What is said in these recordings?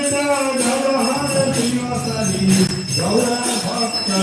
श्रियकैतधरहर श्रीवसरि गौरभक्तवृन्दा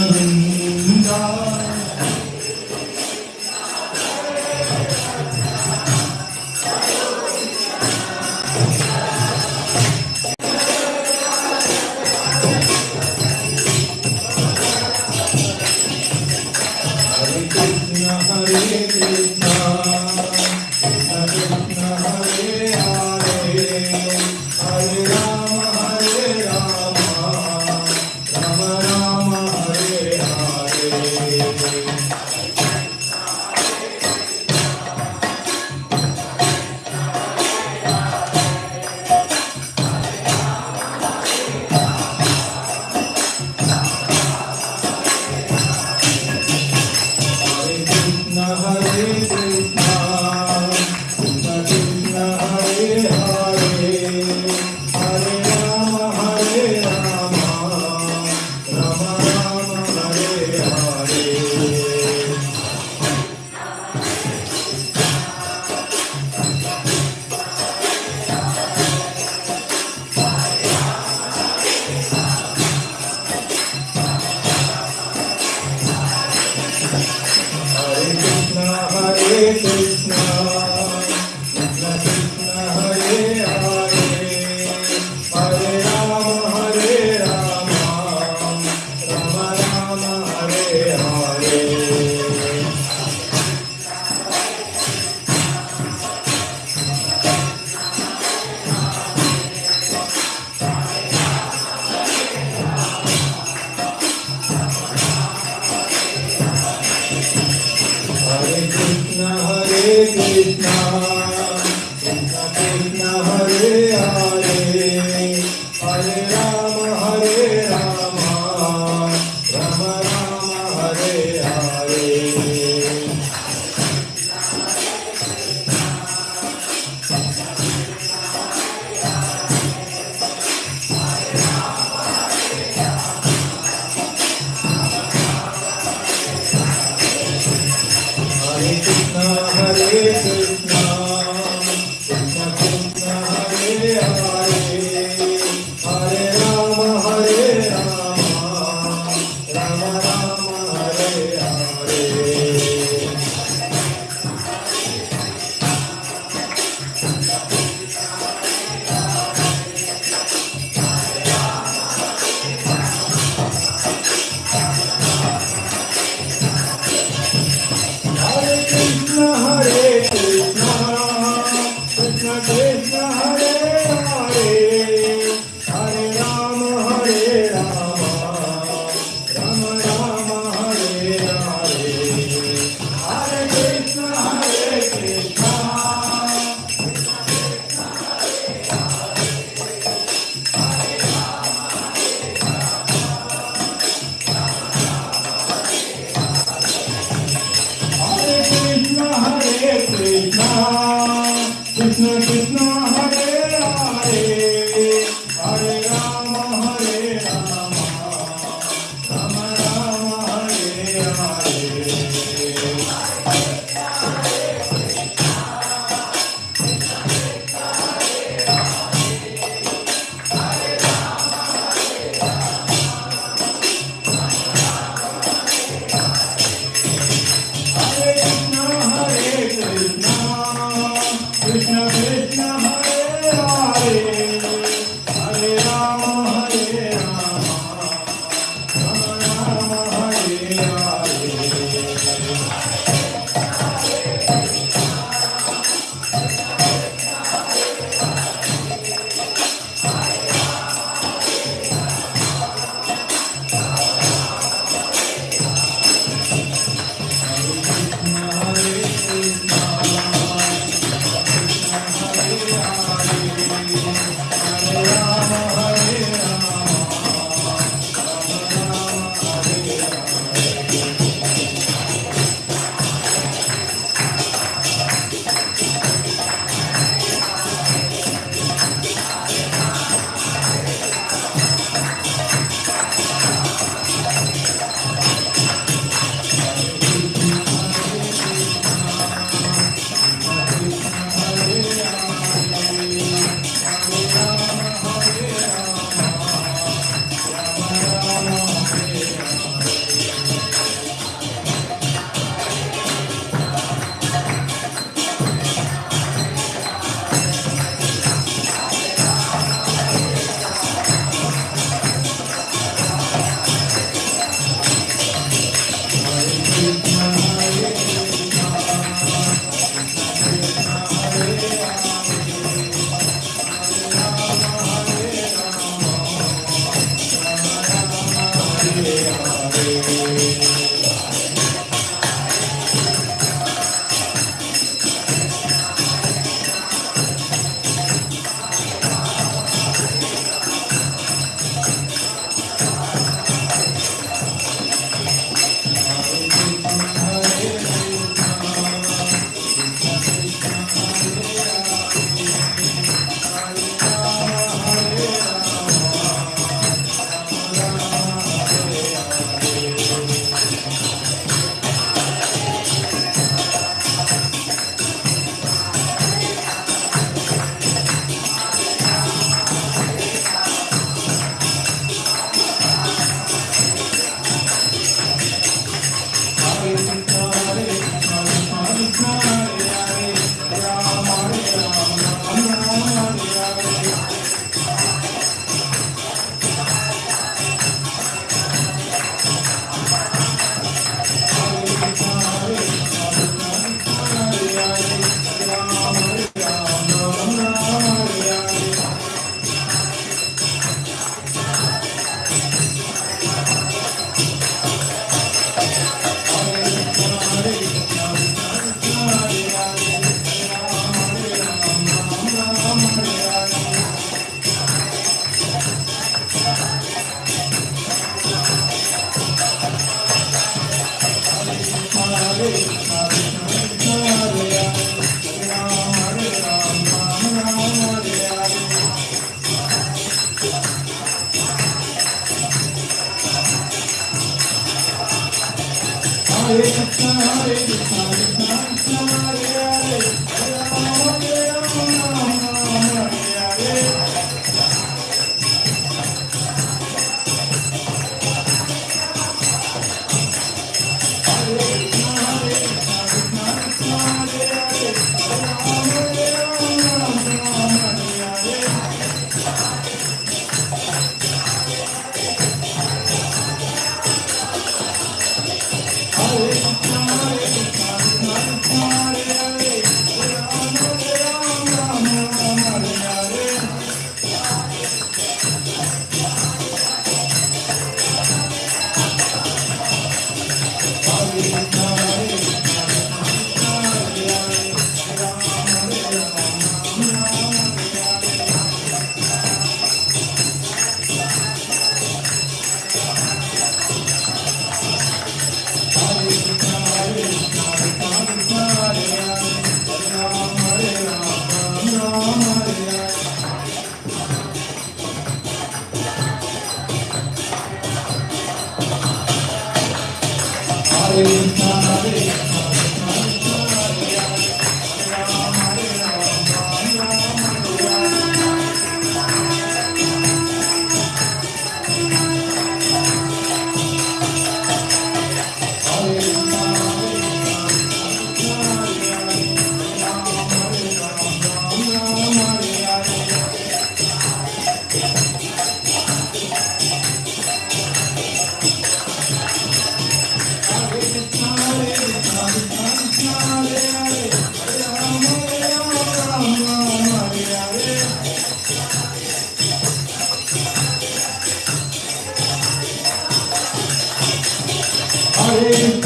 Amém.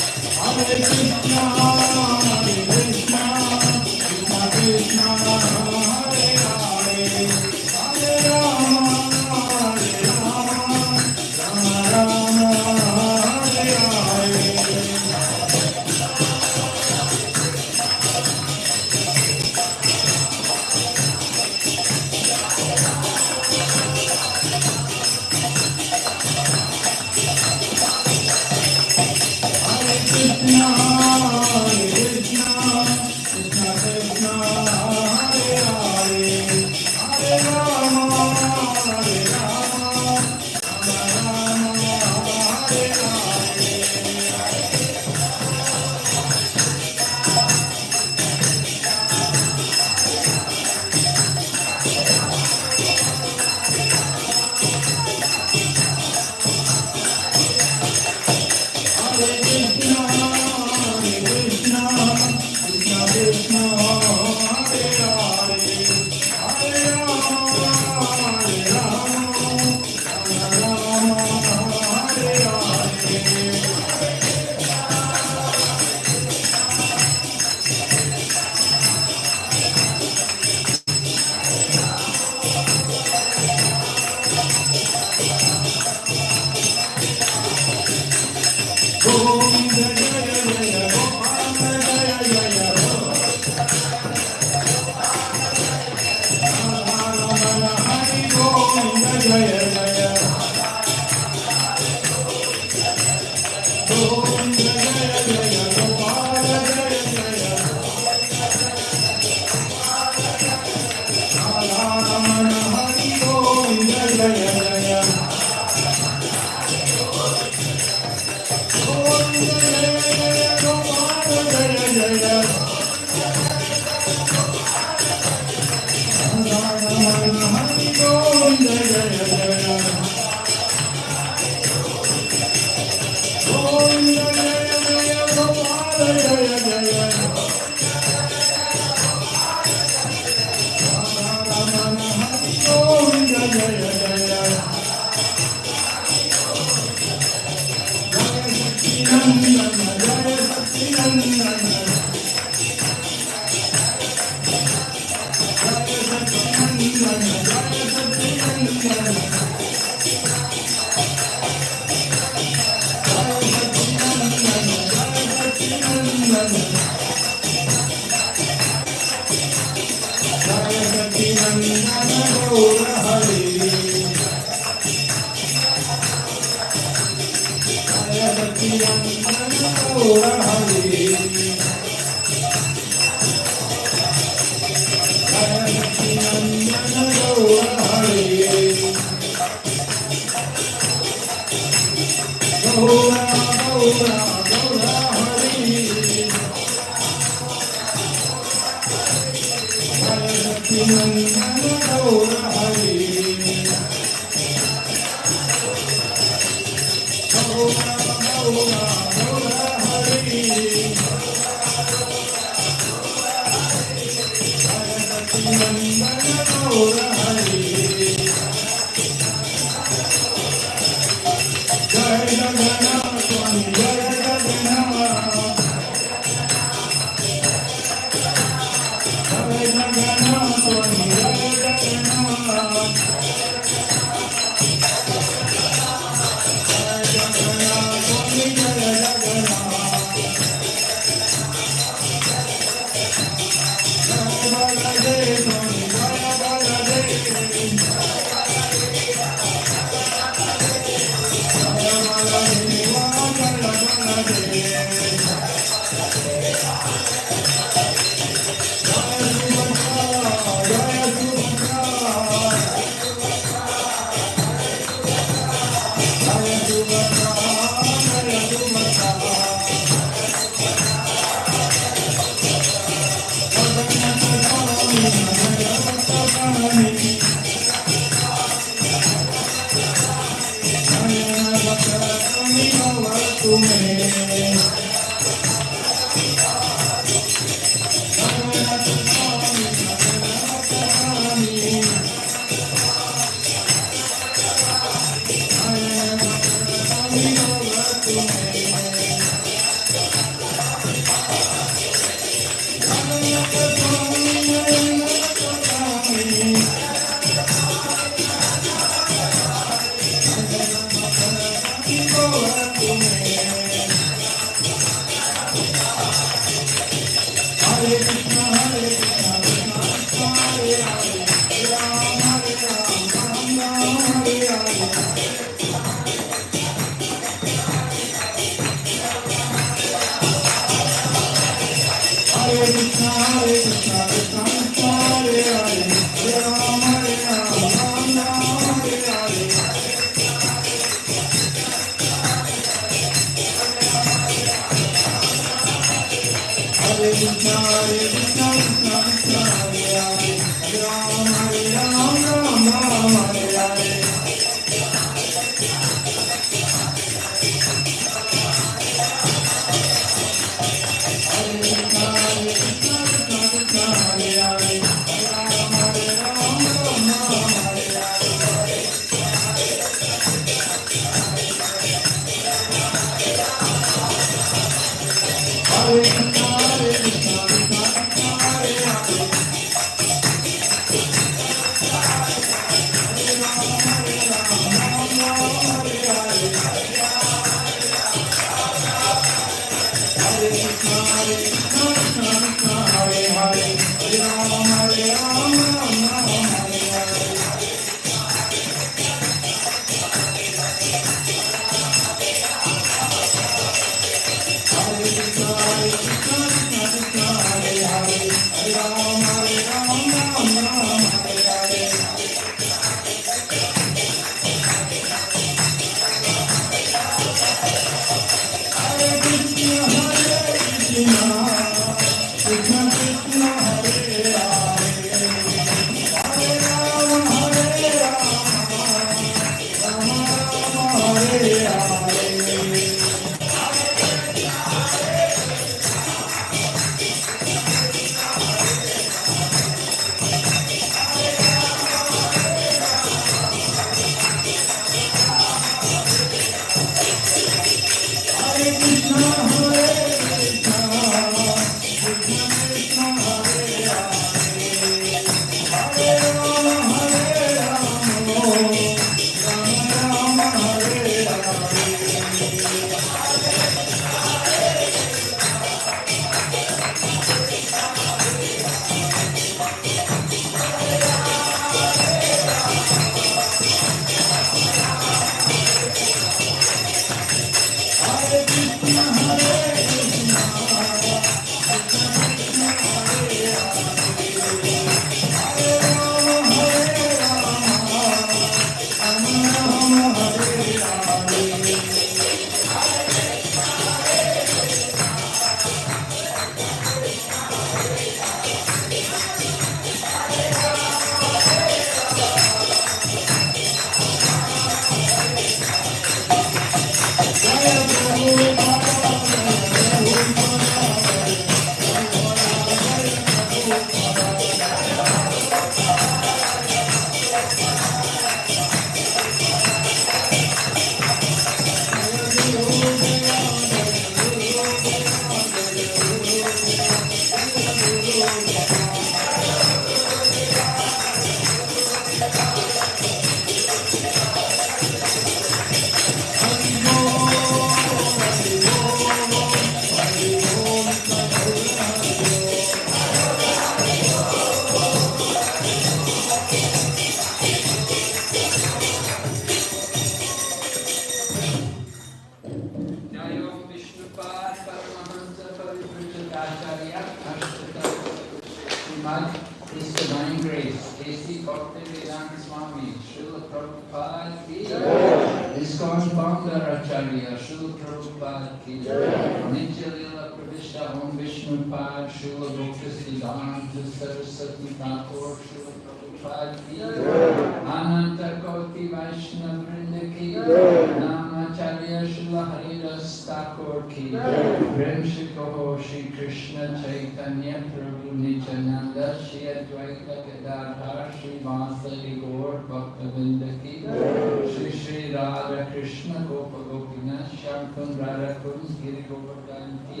Gopina Shankun Radha Kund Giri Govardhan Ki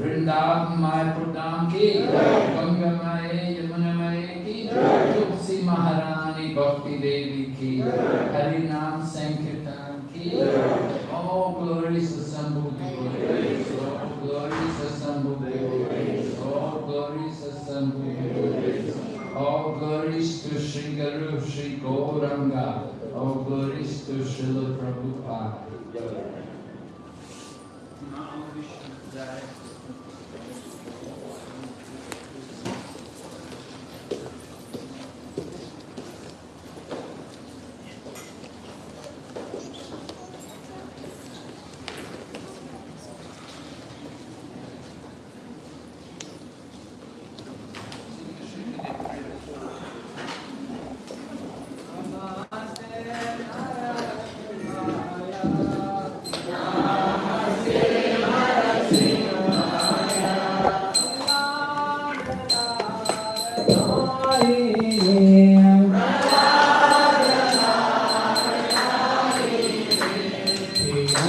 Vrindavan Mayapur Dham Ki Ganga Maye Yamuna Maye Ki Tulsi Maharani Bhakti Devi Ki Hari Nam Sankirtan Ki All glories to Sambhuti Buddhas. All glories to Sambhuti Buddhas. All glories to Sambhuti Buddhas. All glories to Sri Guru Sri Gauranga. All glories to Srila Prabhupada. That.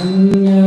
Sangha.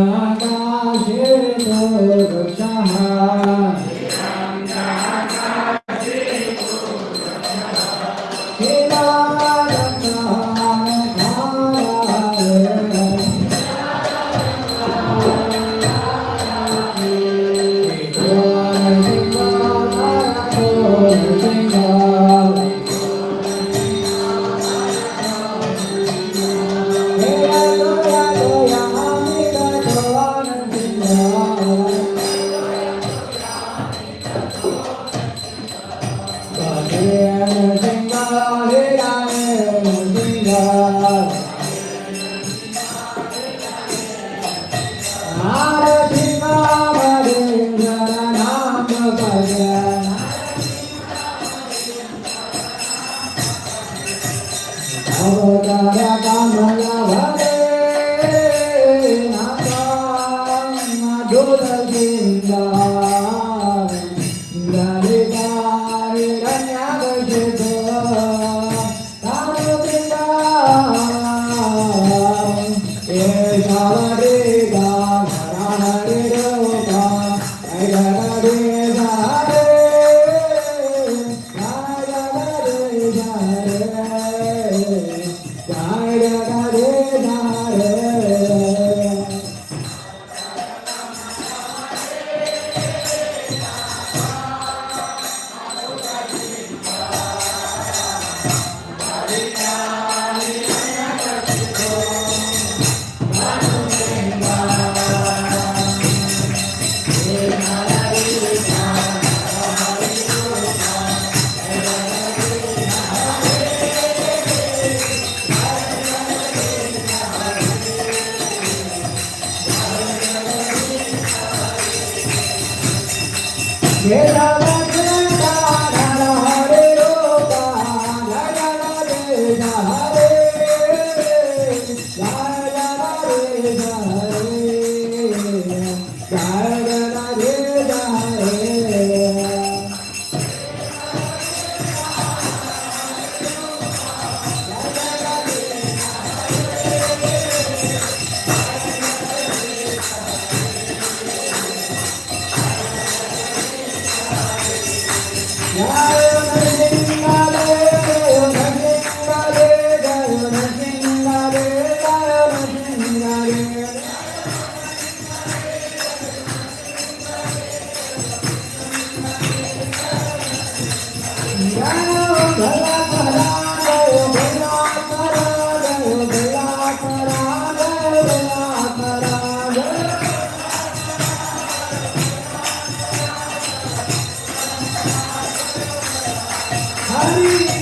Hallelujah.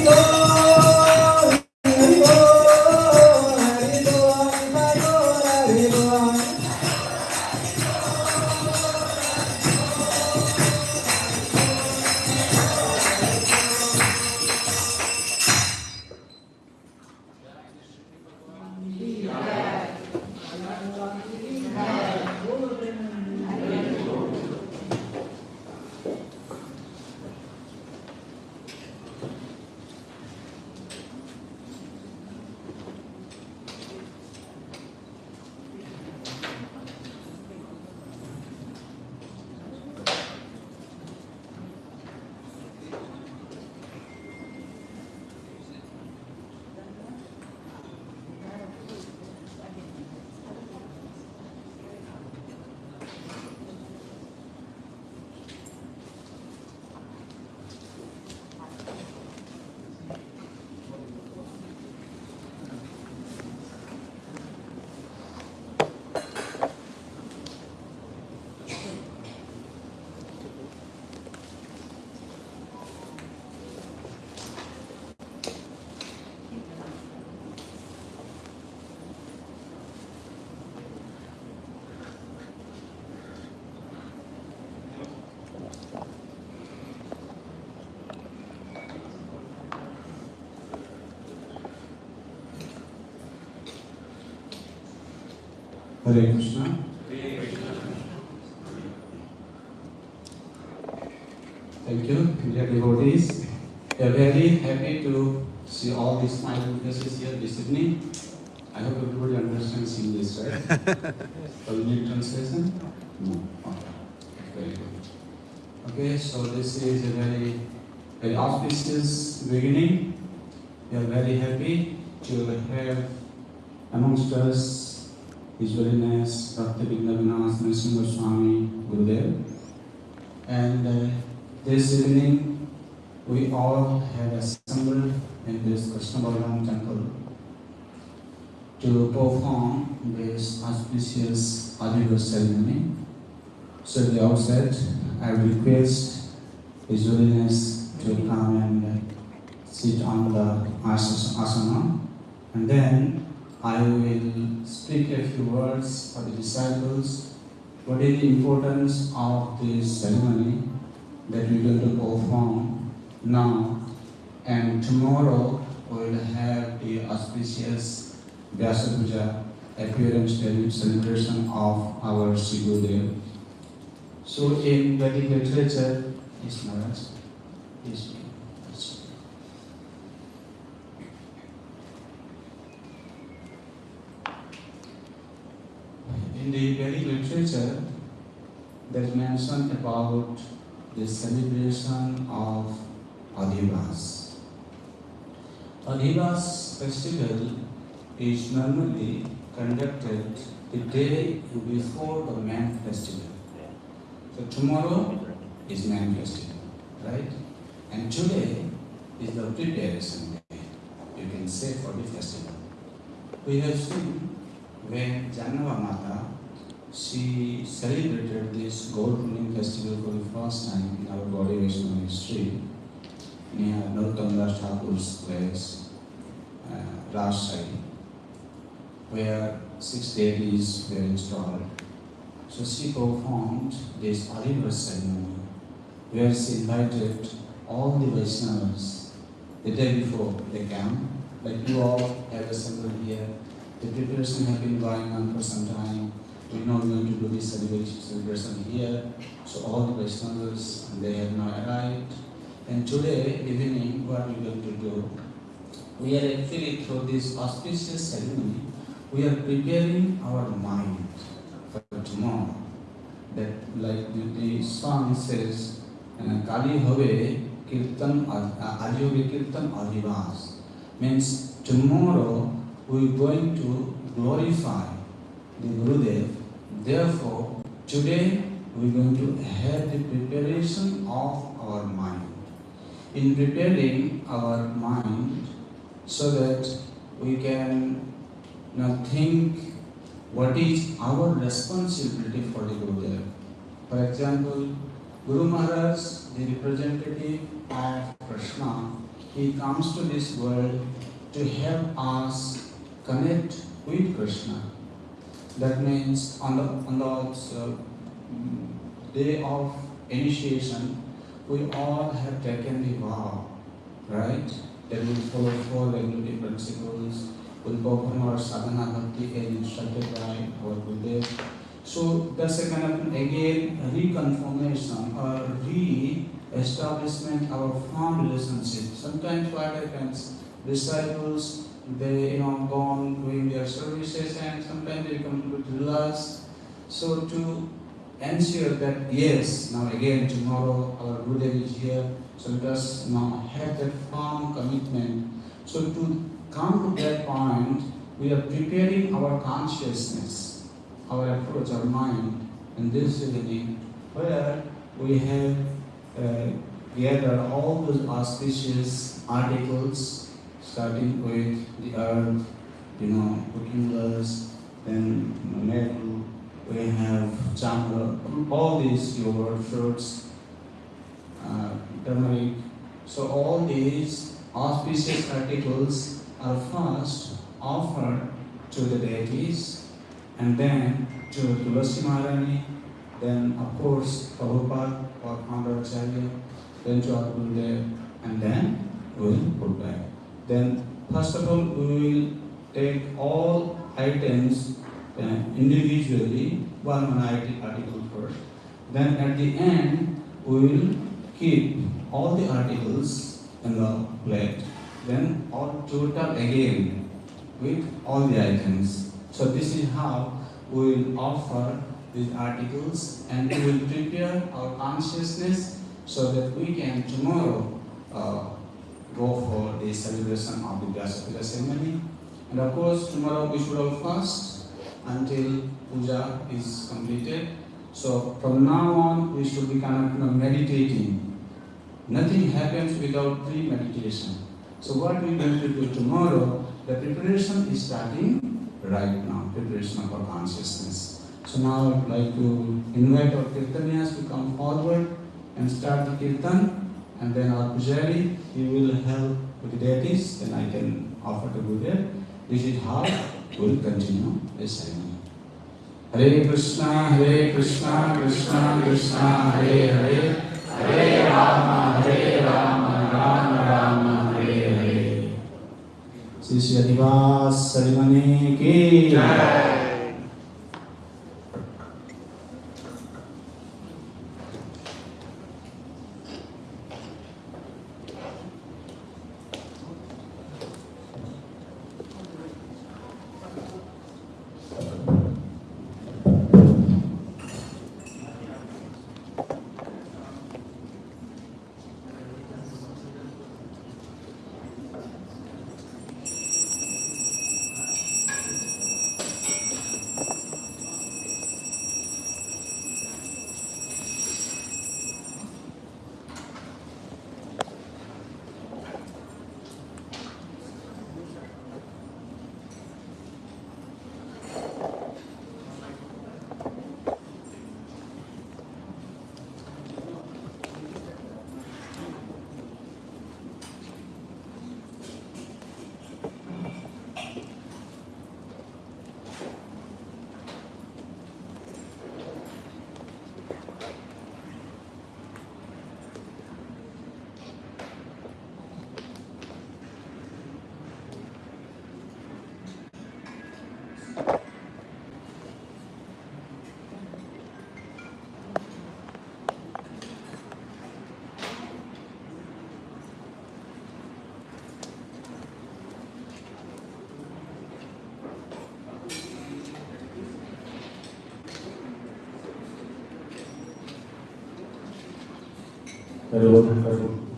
Hare Krishna. Thank you, dear devotees. We are very happy to see all these smiling faces here this evening. I hope everybody understands English, right? so you need translation? No. Okay. Very good. Okay, so this is a very, very auspicious beginning. We are very happy to have amongst us His Holiness Dr. Vindavinath Narasimha Swami Gurudev. And uh, this evening, we all have assembled in this Krishna Balaram temple to perform this auspicious Adiva ceremony. So at the outset, I request His Holiness to come and sit on the asana, and then I will speak a few words for the disciples. What is the importance of this ceremony that we are going to perform now? And tomorrow we will have the auspicious Vyasa Puja appearance celebration of our Sigudev. So in Vedic literature, is Maharaj, yes. In the There is mention about the celebration of Adivas. Adivas festival is normally conducted the day before the main festival. So tomorrow is main festival, right? And today is the preparation day, you can say for the festival. We have seen when Jahnava Mata, she celebrated this Gaura Purnima festival for the first time in our Gaudiya Vaishnava history Narottam Das Thakur's place, uh, Rajshahi, where six deities were installed. So she performed this Adiva ceremony where she invited all the Vaishnavas the day before they came. Like you all have assembled here. The preparation have been going on for some time. We're not going to do this celebration here. So all the Vaishnavas, they have now arrived. And today evening, what we're going to do, we are actually through this auspicious ceremony, we are preparing our mind for tomorrow. That like the, song says, uh, Kali Have Kirtan Adi Have Kirtan Adivas means tomorrow we are going to glorify the Gurudev. Therefore, today we are going to have the preparation of our mind. In preparing our mind so that we can now think what is our responsibility for the Gurudev. For example, Guru Maharaj, the representative of Krishna, he comes to this world to help us connect with Krishna. That means on the on the uh, day of initiation, we all have taken the vow, right? That we follow four regulative principles, will perform our sadhana bhakti as instructed by our Gurudev. So that's a kind of again reconfirmation or re-establishment of firm relationship. Sometimes what happens, disciples they you know go on doing their services and sometimes they come to the last. So to ensure that yes, now again tomorrow our Gurudev is here, so let us now have that firm commitment. So to come to that point, we are preparing our consciousness, our approach, our mind, in this evening, where we have uh, gathered all those auspicious articles, starting with the earth, you know, cucumbers, then you metal, we have chamber, all these yogurt fruits, uh, turmeric. So all these auspicious articles are first offered to the deities and then to Tulasi Maharani, then of course Prabhupada or Acharya, then to our and then we will put back. Then first of all we will take all items uh, individually, one article first. Then at the end we will keep all the articles in the plate then all total again with all the items. So this is how we will offer these articles and we will prepare our consciousness so that we can tomorrow uh, go for the celebration of the Vyasapita ceremony. And of course tomorrow we should all fast until puja is completed. So from now on we should be kind of you know, meditating. Nothing happens without pre-meditation. So what we're going to do tomorrow, the preparation is starting right now, preparation of our consciousness. So now I'd like to invite our Kirtanyas to come forward and start the Kirtan, and then our Pujari, he will help with the deities, then I can offer to Gurudev. This is how we'll continue this ceremony. Hare Krishna, Hare Krishna, Krishna Krishna, Hare Hare, Hare Rama, Hare Rama, Rama Rama, Hare Hare. Sri Sri Adivas Sarimane ki Jai. Pero, pero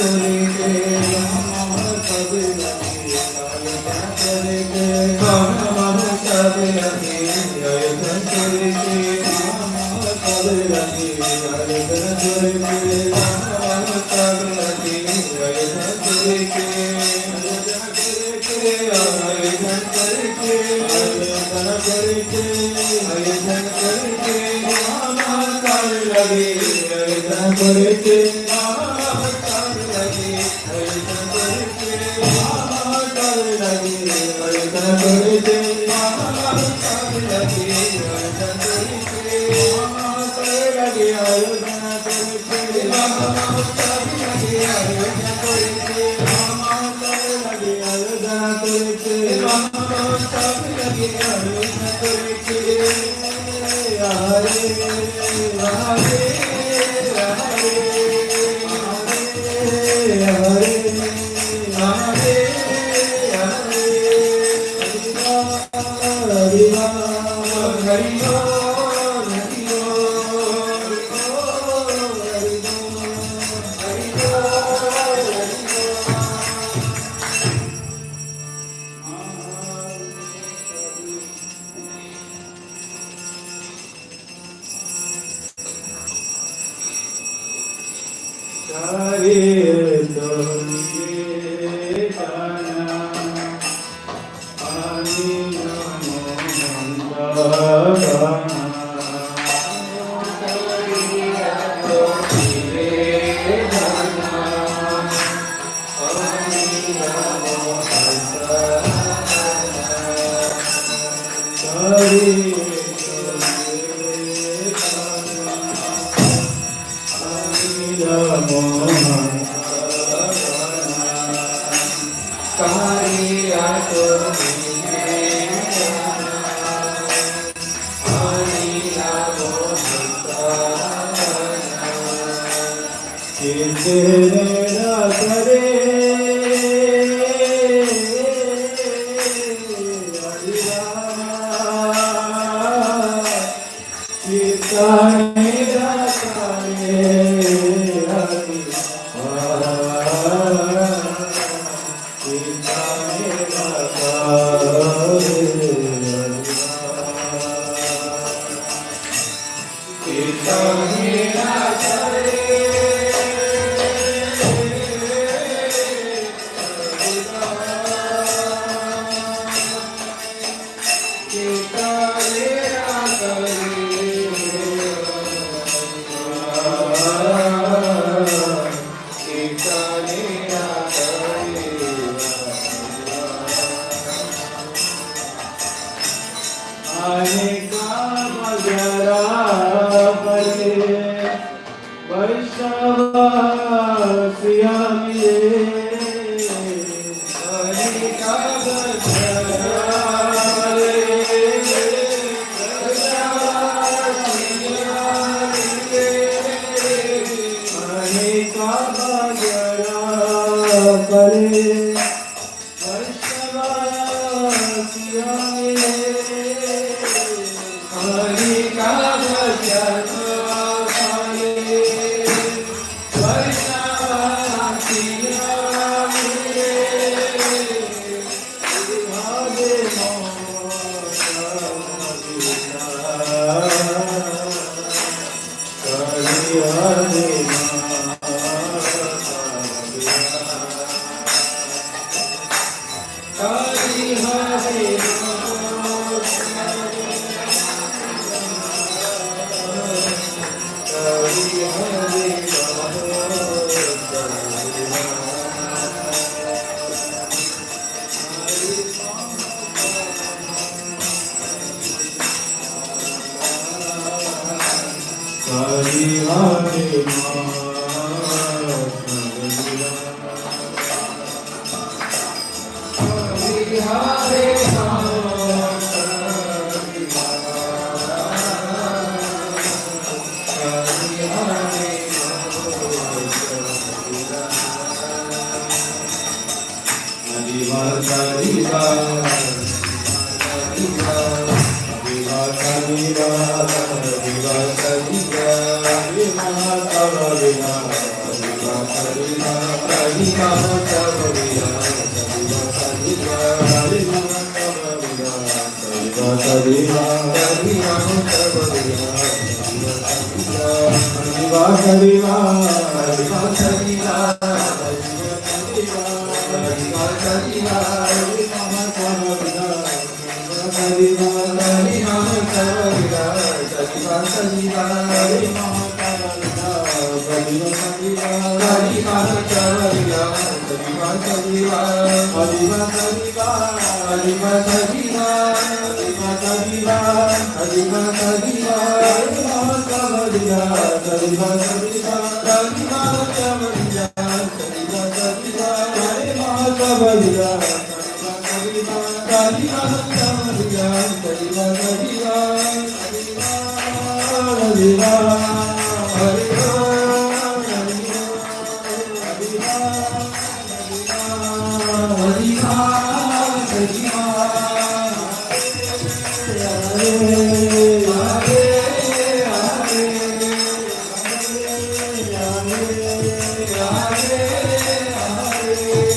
তোরে Hare Hare Hare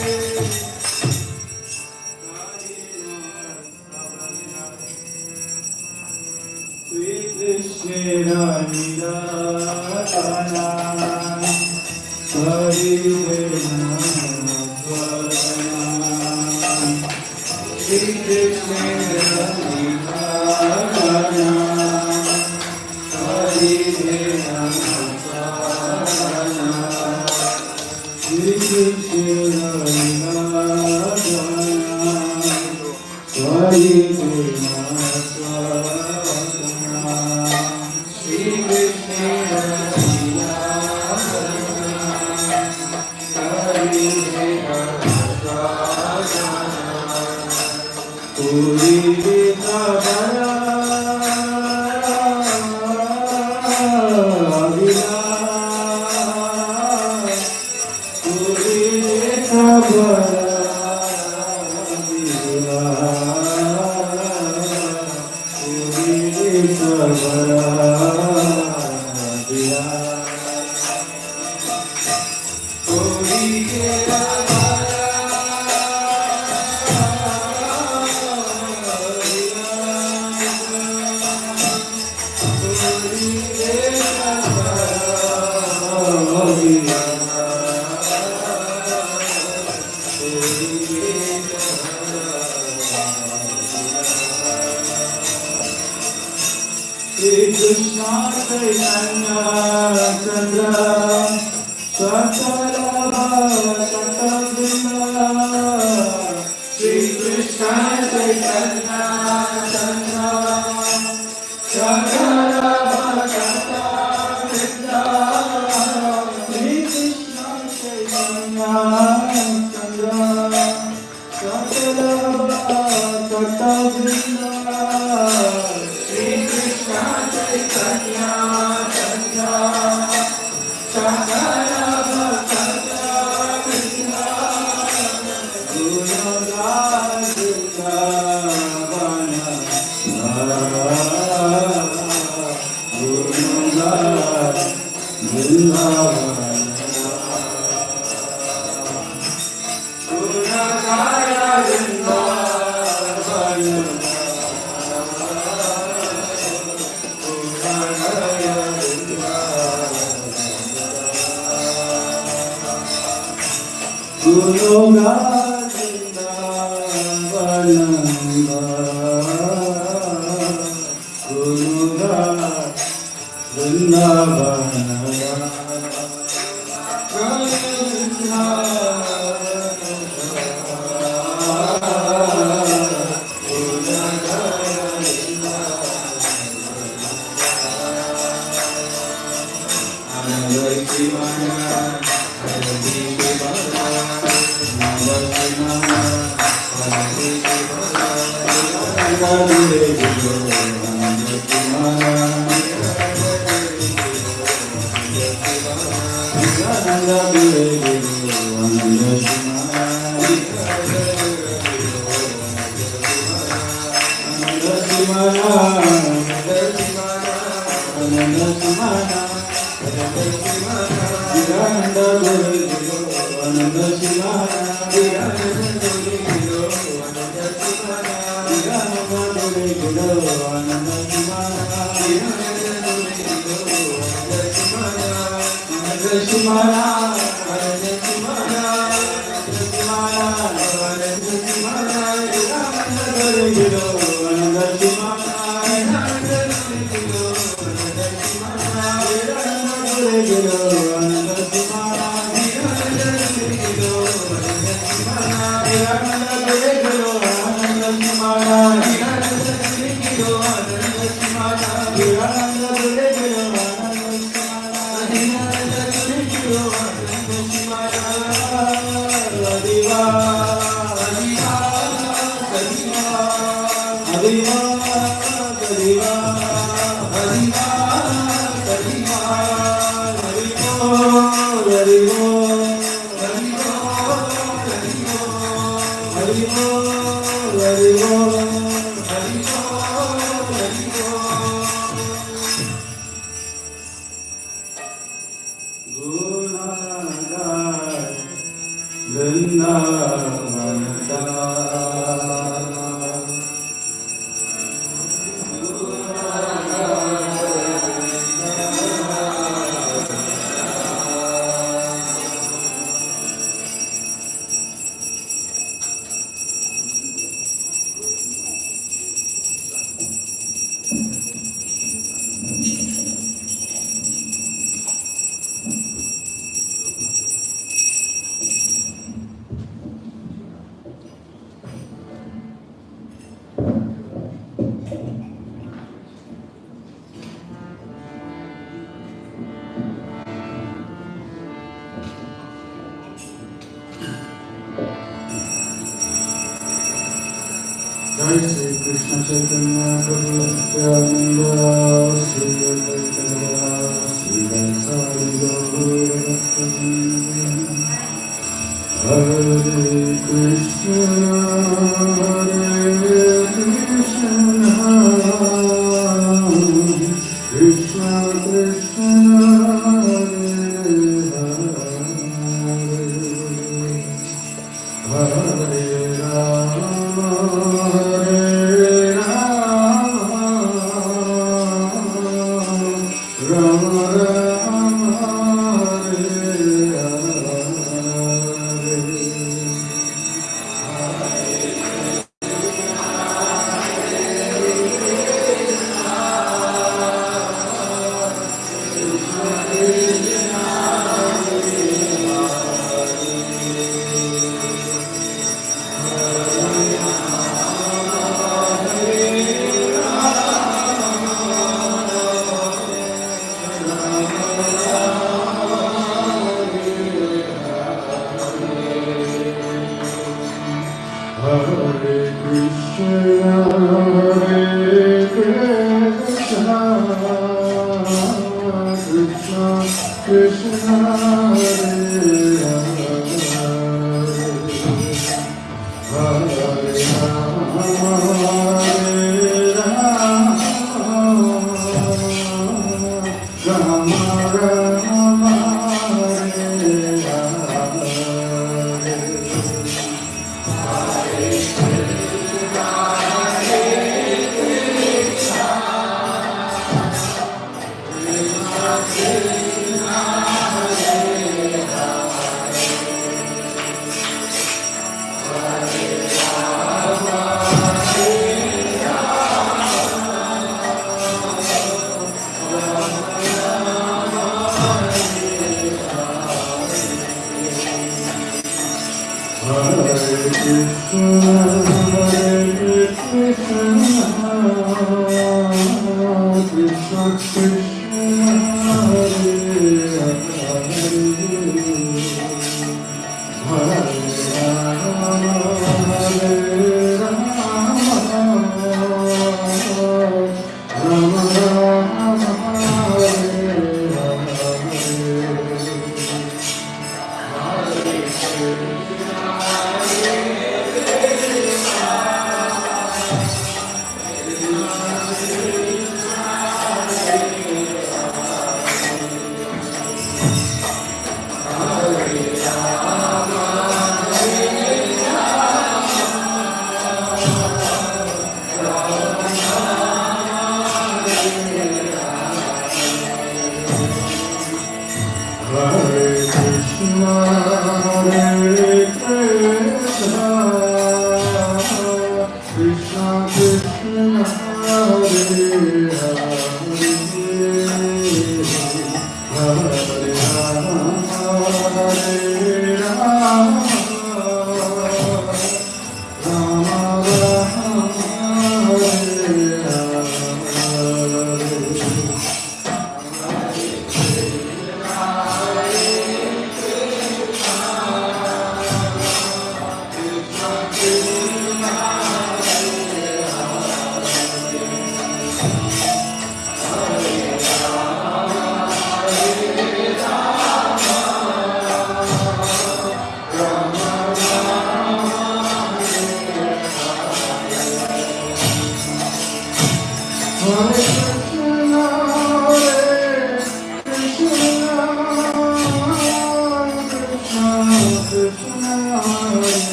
Krishna.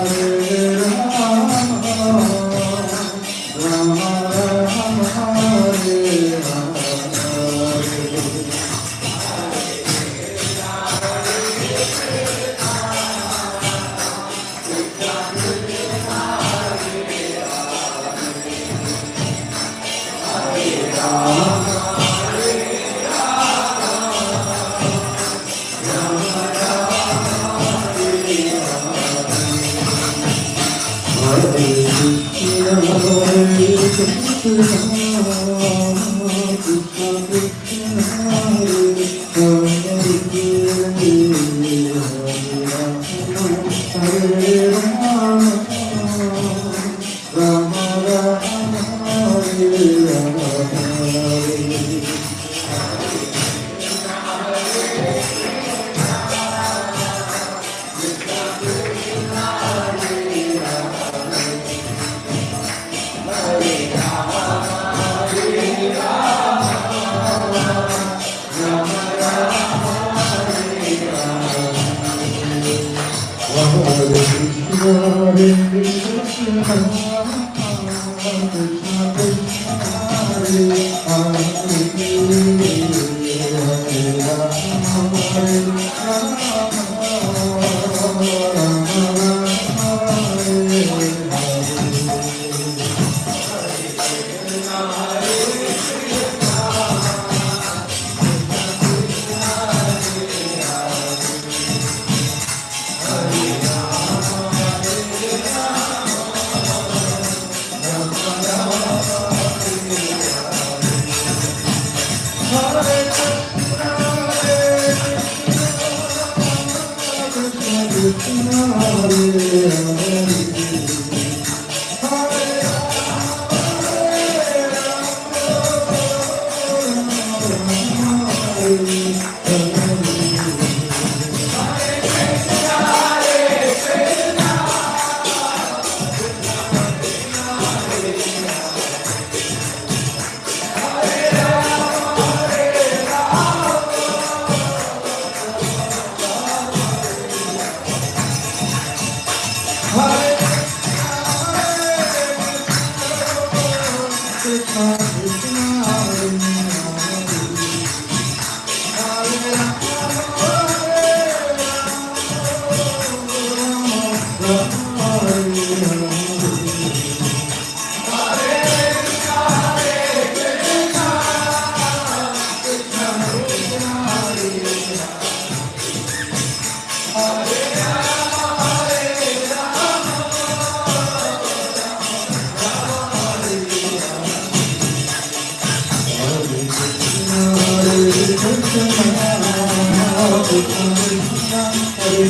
Hare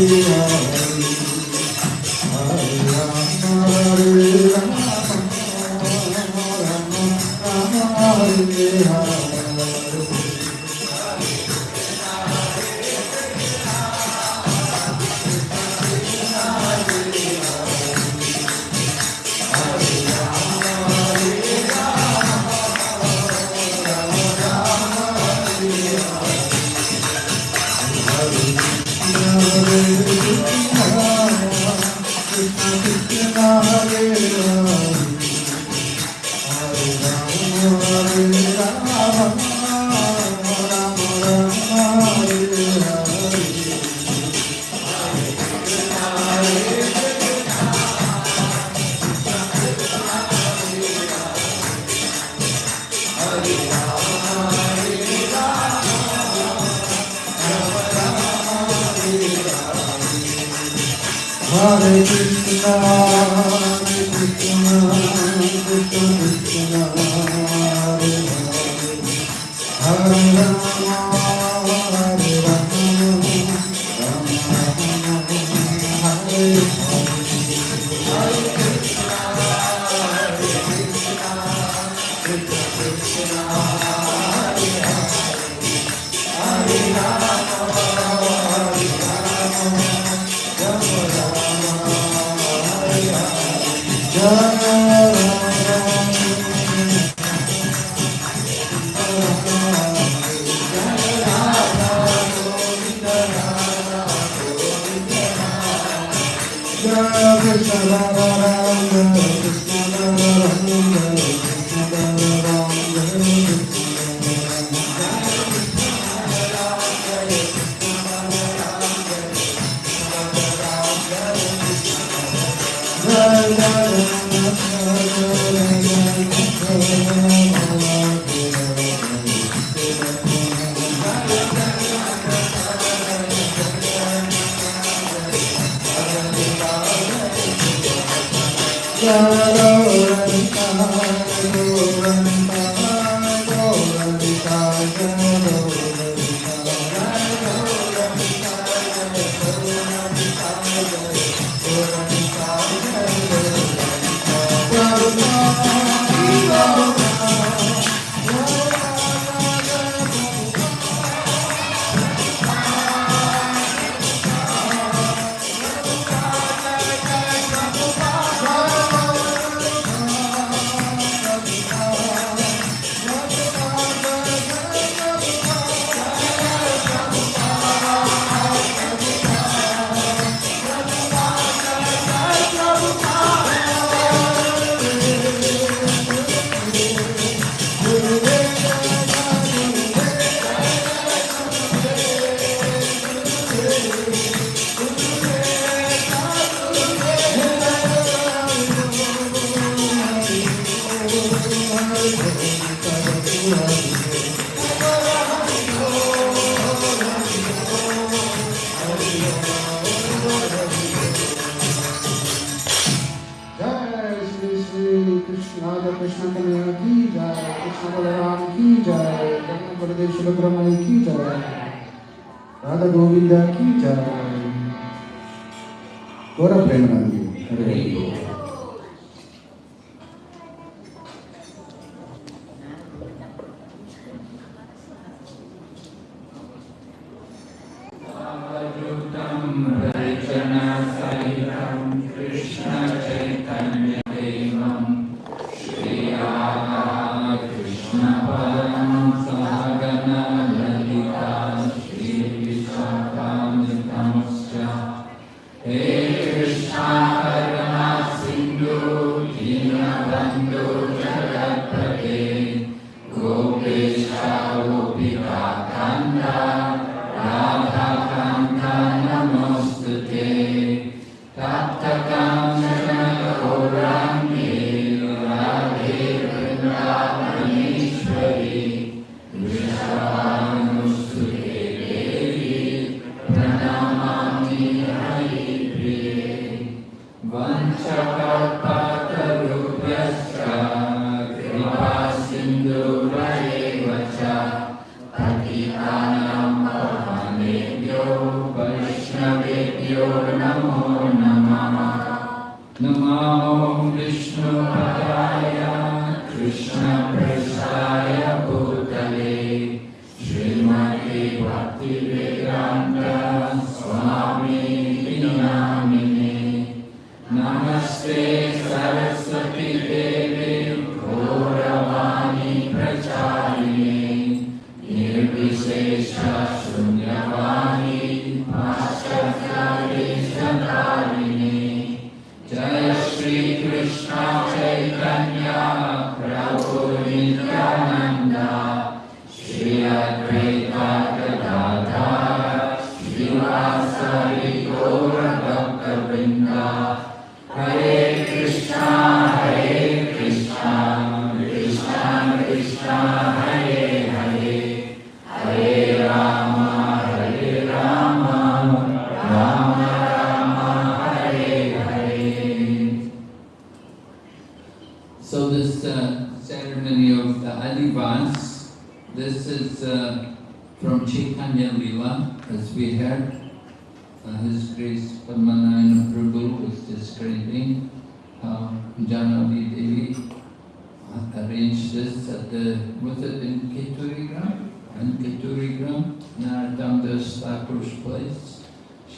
Hare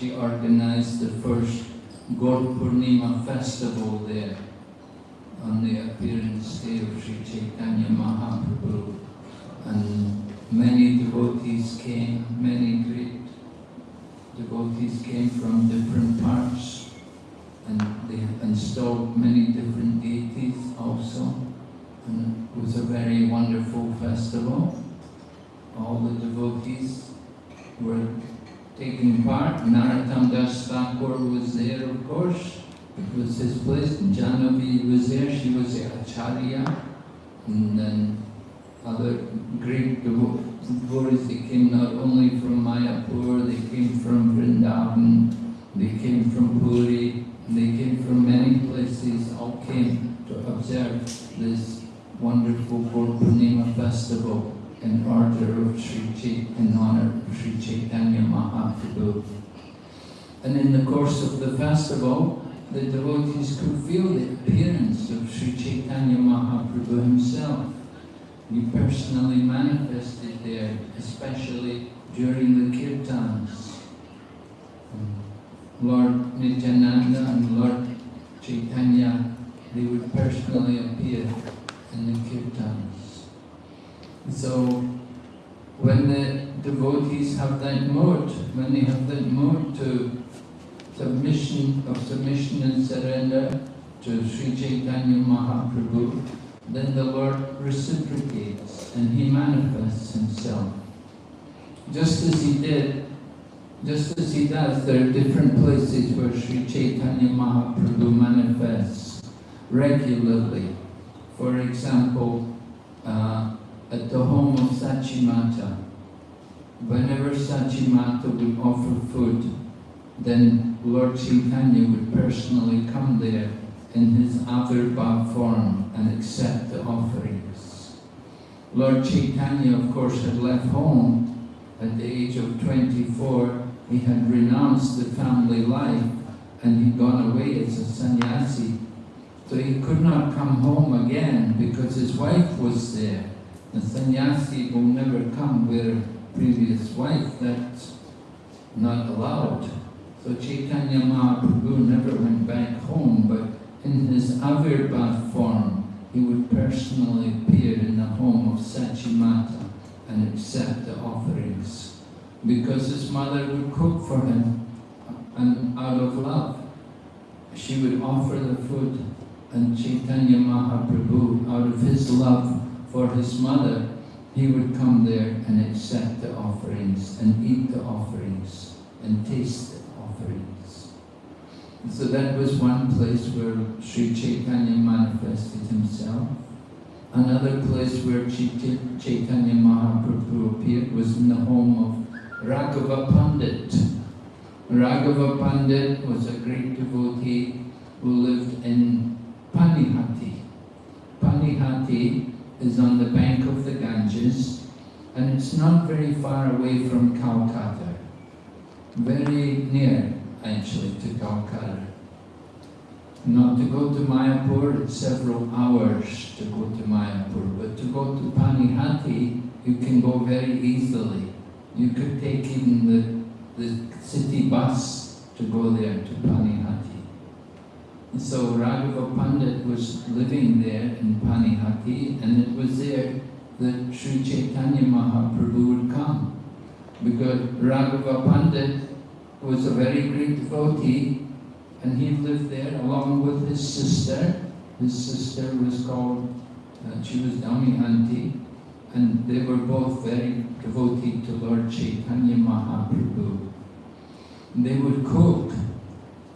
She organized the first Gaura Purnima festival there on the appearance day of Sri Chaitanya Mahaprabhu. And many devotees came, many great devotees came from different parts and they installed many different deities also. And it was a very wonderful festival. All the devotees were taking part. Narottam Das Thakur was there, of course. It was his place. Jahnavi was there. She was the acharya. And then other great devo- devotees, they came not only from Mayapur, they came from Vrindavan, they came from Puri, they came from many places, all came to observe this wonderful Gaur festival in order of Sri Chait, in honor of Sri Chaitanya Mahaprabhu. And in the course of the festival, the devotees could feel the appearance of Sri Chaitanya Mahaprabhu himself. He personally manifested there, especially during the kirtans. Lord Nityananda and Lord Chaitanya, they would personally appear in the kirtans. So, when the devotees have that mode, when they have that mode to submission, of submission and surrender to Sri Chaitanya Mahaprabhu, then the Lord reciprocates and He manifests Himself. Just as He did, just as He does, there are different places where Sri Chaitanya Mahaprabhu manifests regularly. For example, uh, at the home of Sachimata, whenever Sachimata would offer food, then Lord Chaitanya would personally come there in his Avirbhav form and accept the offerings. Lord Chaitanya, of course, had left home at the age of 24. He had renounced the family life and he'd gone away as a sannyasi. So he could not come home again because his wife was there. The sannyasi will never come with a previous wife, that's not allowed. So Chaitanya Mahaprabhu never went back home, but in his Avirbhav form, he would personally appear in the home of Sachimata and accept the offerings. Because his mother would cook for him, and out of love, she would offer the food, and Chaitanya Mahaprabhu, out of his love for his mother, he would come there and accept the offerings, and eat the offerings, and taste the offerings. So that was one place where Sri Chaitanya manifested himself. Another place where Chaitanya Mahaprabhu appeared was in the home of Raghava Pandit. Raghava Pandit was a great devotee who lived in Panihati. Panihati is on the bank of the Ganges and it's not very far away from Calcutta. Very near actually to Calcutta. Not to go to Mayapur, it's several hours to go to Mayapur, but to go to Panihati, you can go very easily. You could take even the, the city bus to go there to Panihati. So Raghava Pandit was living there in Panihati, and it was there that Sri Chaitanya Mahaprabhu would come. Because Raghava Pandit was a very great devotee, and he lived there along with his sister. His sister was called, uh, she was Damayanti, and they were both very devoted to Lord Chaitanya Mahaprabhu. They would cook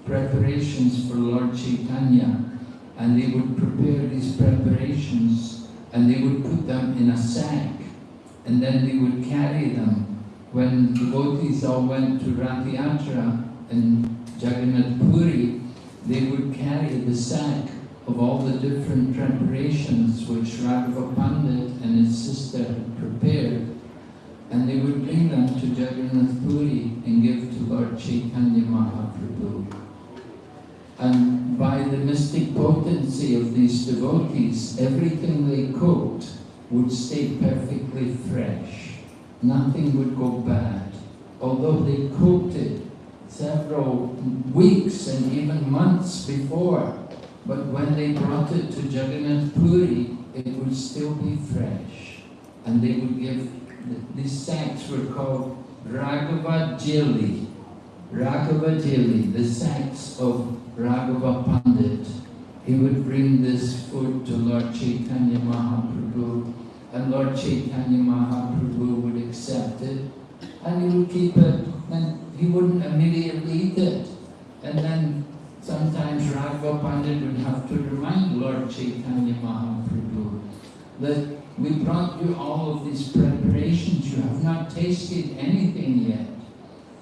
preparations for Lord Chaitanya, and they would prepare these preparations, and they would put them in a sack, and then they would carry them when devotees all went to Rath Yatra in Jagannath Puri, they would carry the sack of all the different preparations which Raghava Pandit and his sister had prepared, and they would bring them to Jagannath Puri and give to Lord Chaitanya Mahaprabhu. And by the mystic potency of these devotees, everything they cooked would stay perfectly fresh nothing would go bad. Although they cooked it several weeks and even months before, but when they brought it to Jagannath Puri, it would still be fresh. And they would give, these sacks were called Raghava Jhali. Raghava the sacks of Raghava Pandit. He would bring this food to Lord Chaitanya Mahaprabhu and Lord Chaitanya Mahaprabhu would accept it, and he would keep it, and he wouldn't immediately eat it. And then sometimes Raghava Pandit would have to remind Lord Chaitanya Mahaprabhu that we brought you all of these preparations, you have not tasted anything yet.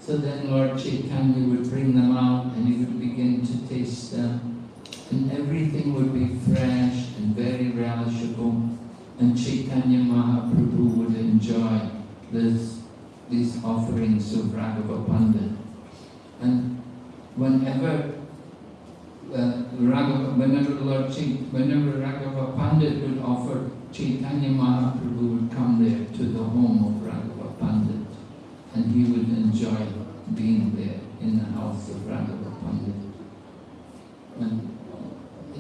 So then Lord Chaitanya would bring them out and he would begin to taste them. And everything would be fresh and very relishable and Chaitanya Mahaprabhu would enjoy this, these offerings of Raghava Pandit. And whenever uh, Raghava, whenever Lord Chait, whenever Raghava Pandit would offer, Chaitanya Mahaprabhu would come there to the home of Raghava and he would enjoy being there in the house of Raghava Pandit. And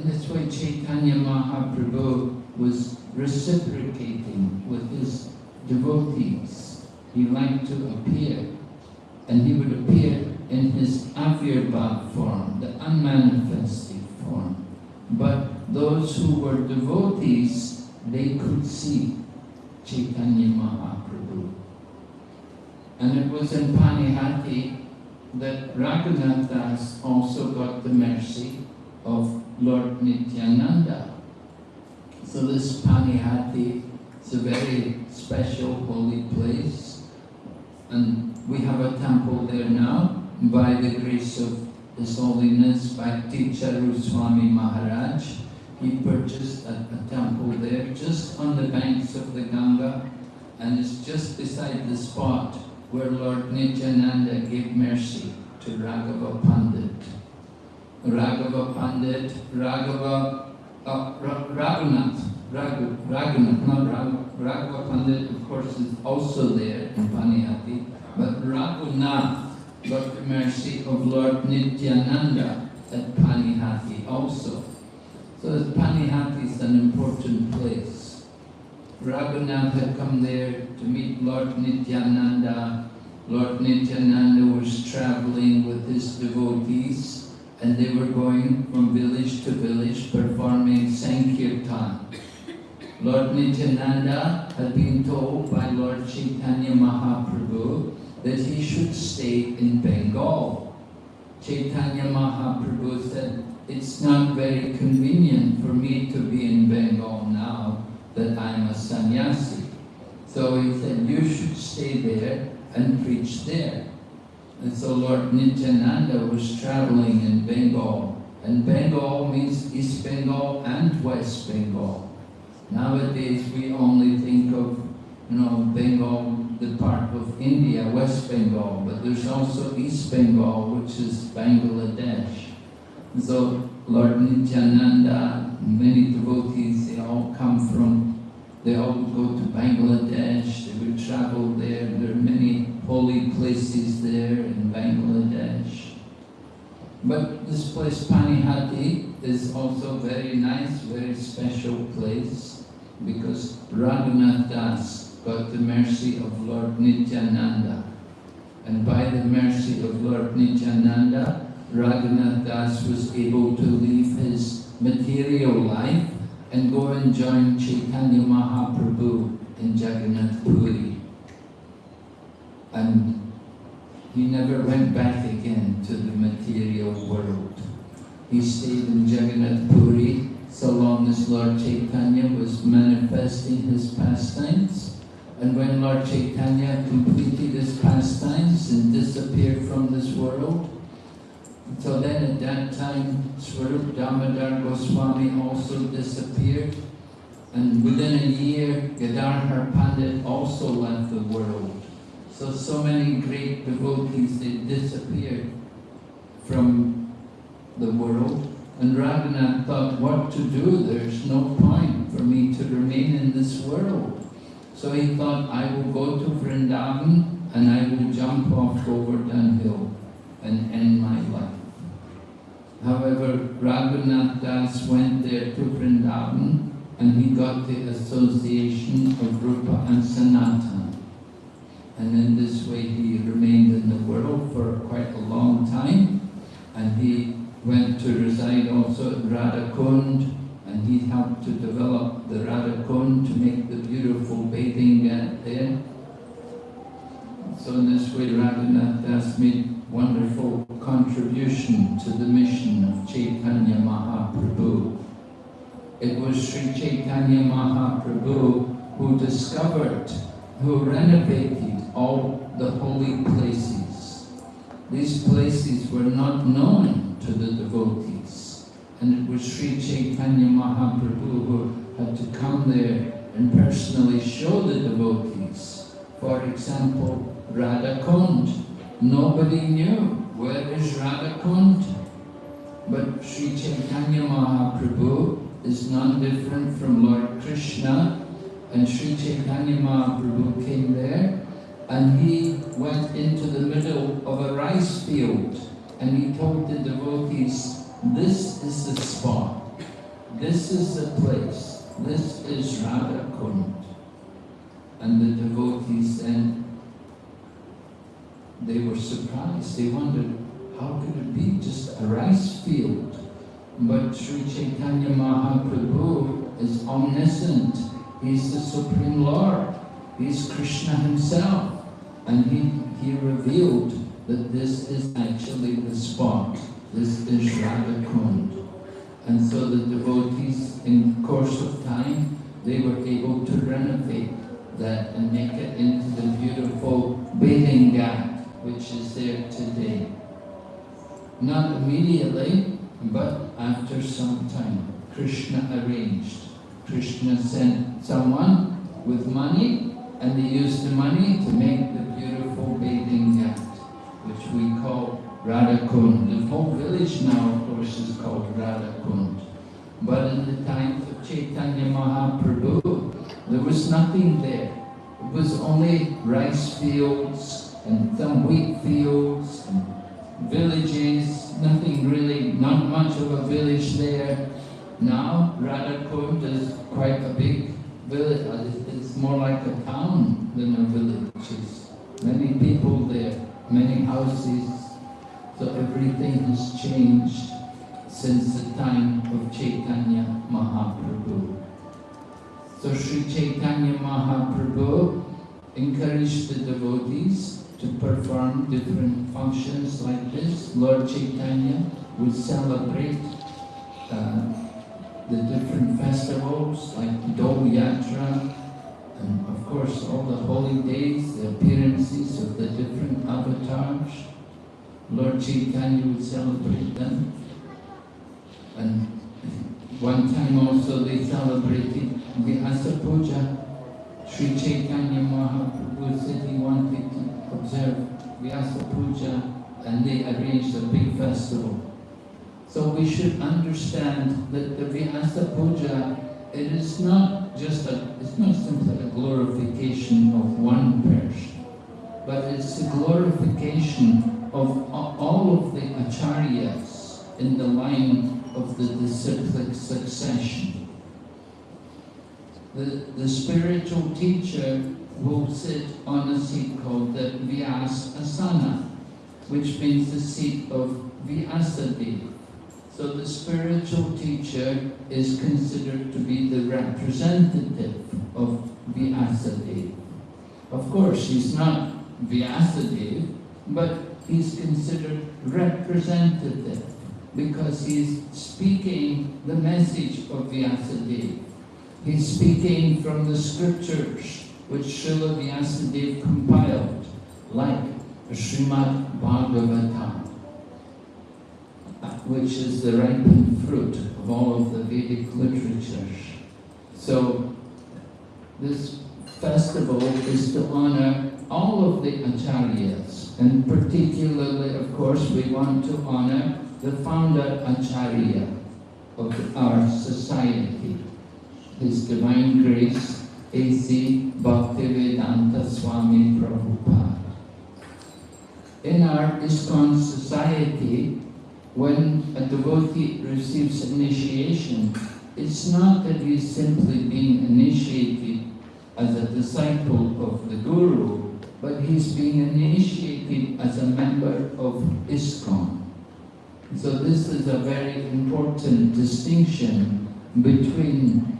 this way, Chaitanya Mahaprabhu was reciprocating with his devotees. He liked to appear, and he would appear in his avirbhav form, the unmanifested form. But those who were devotees, they could see Chaitanya Mahaprabhu. And it was in Panihati that Raghunath Das also got the mercy of Lord Nityananda. So this Panihati is a very special holy place. And we have a temple there now by the grace of His Holiness Bhakti Charu Swami Maharaj. He purchased a, a temple there just on the banks of the Ganga and it's just beside the spot where Lord Nityananda gave mercy to Raghava Pandit. Raghava Pandit, Raghava, uh, Ra- Raghunath, Raghu, Raghunath, not Raghu, Raghava Pandit, of course, is also there in Panihati, but Raghunath got the mercy of Lord Nityananda at Panihati also. So Panihati is an important place. Raghunath had come there to meet Lord Nityananda. Lord Nityananda was traveling with his devotees and they were going from village to village performing Sankirtan. Lord Nityananda had been told by Lord Chaitanya Mahaprabhu that he should stay in Bengal. Chaitanya Mahaprabhu said, it's not very convenient for me to be in Bengal now that I'm a sannyasi. So he said, you should stay there and preach there. And so Lord Nityananda was traveling in Bengal. And Bengal means East Bengal and West Bengal. Nowadays we only think of, you know, Bengal, the part of India, West Bengal, but there's also East Bengal, which is Bangladesh. So Lord Nityananda, many devotees, they all come from, they all would go to Bangladesh, they would travel there, there are many holy places there in Bangladesh. But this place, Panihati, is also very nice, very special place because Raghunath Das got the mercy of Lord Nityananda. And by the mercy of Lord Nityananda, Raghunath Das was able to leave his material life and go and join Chaitanya Mahaprabhu in Jagannath Puri. And he never went back again to the material world. He stayed in Jagannath Puri so long as Lord Chaitanya was manifesting his pastimes. And when Lord Chaitanya completed his pastimes and disappeared from this world, so then at that time Swarup Damodar Goswami also disappeared. And within a year, Gadadhar Pandit also left the world. So, so many great devotees, they disappeared from the world. And Raghunath thought, what to do? There's no point for me to remain in this world. So he thought, I will go to Vrindavan and I will jump off Govardhan Hill and end my life. However, Raghunath Das went there to Vrindavan and he got the association of Rupa and Sanatana. And in this way he remained in the world for quite a long time. And he went to reside also at Radhakund and he helped to develop the Radhakund to make the beautiful bathing there. So in this way Raghunath Das made wonderful contribution to the mission of Chaitanya Mahaprabhu. It was Sri Chaitanya Mahaprabhu who discovered, who renovated all the holy places. These places were not known to the devotees. And it was Sri Chaitanya Mahaprabhu who had to come there and personally show the devotees. For example, Radhakund. Nobody knew where is Radhakund. But Sri Chaitanya Mahaprabhu is none different from Lord Krishna. And Sri Chaitanya Mahaprabhu came there and he went into the middle of a rice field and he told the devotees, this is the spot, this is the place, this is Radha Kund. And the devotees then, they were surprised, they wondered, how could it be just a rice field? But Sri Chaitanya Mahaprabhu is omniscient, he's the Supreme Lord, he's Krishna himself. And he, he revealed that this is actually the spot. This is Radhakund. And so the devotees, in course of time, they were able to renovate that and make it into the beautiful bathing ghat, which is there today. Not immediately, but after some time. Krishna arranged. Krishna sent someone with money and they used the money to make the beautiful bathing ghat, which we call Radhakund. The whole village now, of course, is called Radhakund. But in the time of Chaitanya Mahaprabhu, there was nothing there. It was only rice fields and some wheat fields and villages, nothing really, not much of a village there. Now Radhakund is quite a big village, it's more like a town than a village. It's many people there, many houses, so everything has changed since the time of Chaitanya Mahaprabhu. So Sri Chaitanya Mahaprabhu encouraged the devotees to perform different functions like this. Lord Chaitanya would celebrate uh, the different festivals like Dol Yatra, and of course all the holy days, the appearances of the different avatars. Lord Chaitanya would celebrate them. And one time also they celebrated Vyasa Puja. Sri Chaitanya Mahaprabhu said he wanted observe Vyasa Puja and they arranged a big festival. So we should understand that the Vyasa Puja, it is not just a, it's not simply a glorification of one person, but it's a glorification of all of the acharyas in the line of the disciplic succession. The, the spiritual teacher will sit on a seat called the Vyas Asana, which means the seat of Vyasadeva. So the spiritual teacher is considered to be the representative of Vyasadeva. Of course, he's not Vyasadeva, but he's considered representative because he's speaking the message of Vyasadeva. He's speaking from the scriptures which Srila Vyasadeva compiled, like Srimad Bhagavatam, which is the ripened fruit of all of the Vedic literatures. So this festival is to honor all of the acharyas, and particularly, of course, we want to honor the founder acharya of our society, His Divine Grace, A.C. Bhaktivedanta Swami Prabhupada. In our ISKCON society, when a devotee receives initiation, it's not that he's simply being initiated as a disciple of the Guru, but he's being initiated as a member of ISKCON. So this is a very important distinction between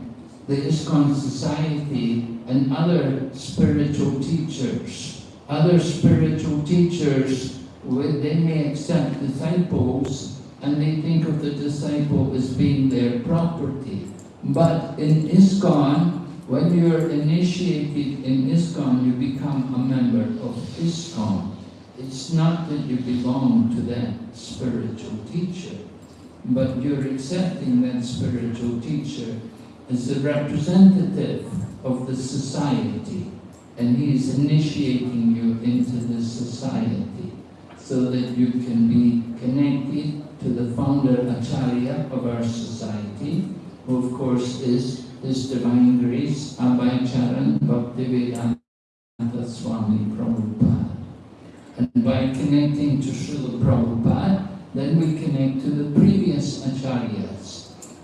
the ISKCON society and other spiritual teachers. Other spiritual teachers, they may accept disciples and they think of the disciple as being their property. But in ISKCON, when you're initiated in ISKCON, you become a member of ISKCON. It's not that you belong to that spiritual teacher, but you're accepting that spiritual teacher as the representative of the society, and he is initiating you into the society so that you can be connected to the founder Acharya of our society, who of course is His Divine Grace, Abhay Charan Bhaktivedanta Swami Prabhupada. And by connecting to Srila Prabhupada, then we connect to the previous acharyas.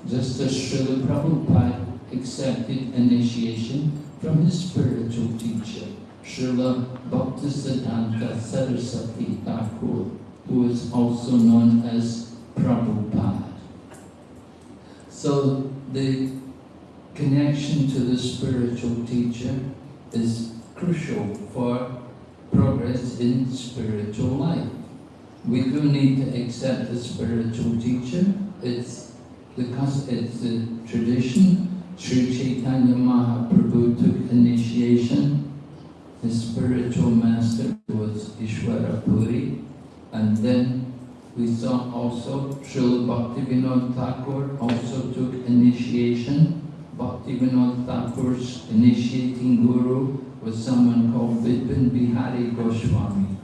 Just as Srila Prabhupada accepted initiation from his spiritual teacher, Srila Bhaktisiddhanta Saraswati Thakur, who is also known as Prabhupada. So the connection to the spiritual teacher is crucial for progress in spiritual life. We do need to accept the spiritual teacher. It's the, it's a tradition. Sri Chaitanya Mahaprabhu took initiation. His spiritual master was Ishwara Puri. And then we saw also Srila Bhaktivinoda Thakur also took initiation. Bhaktivinoda Thakur's initiating guru was someone called Vipin Bihari Goswami.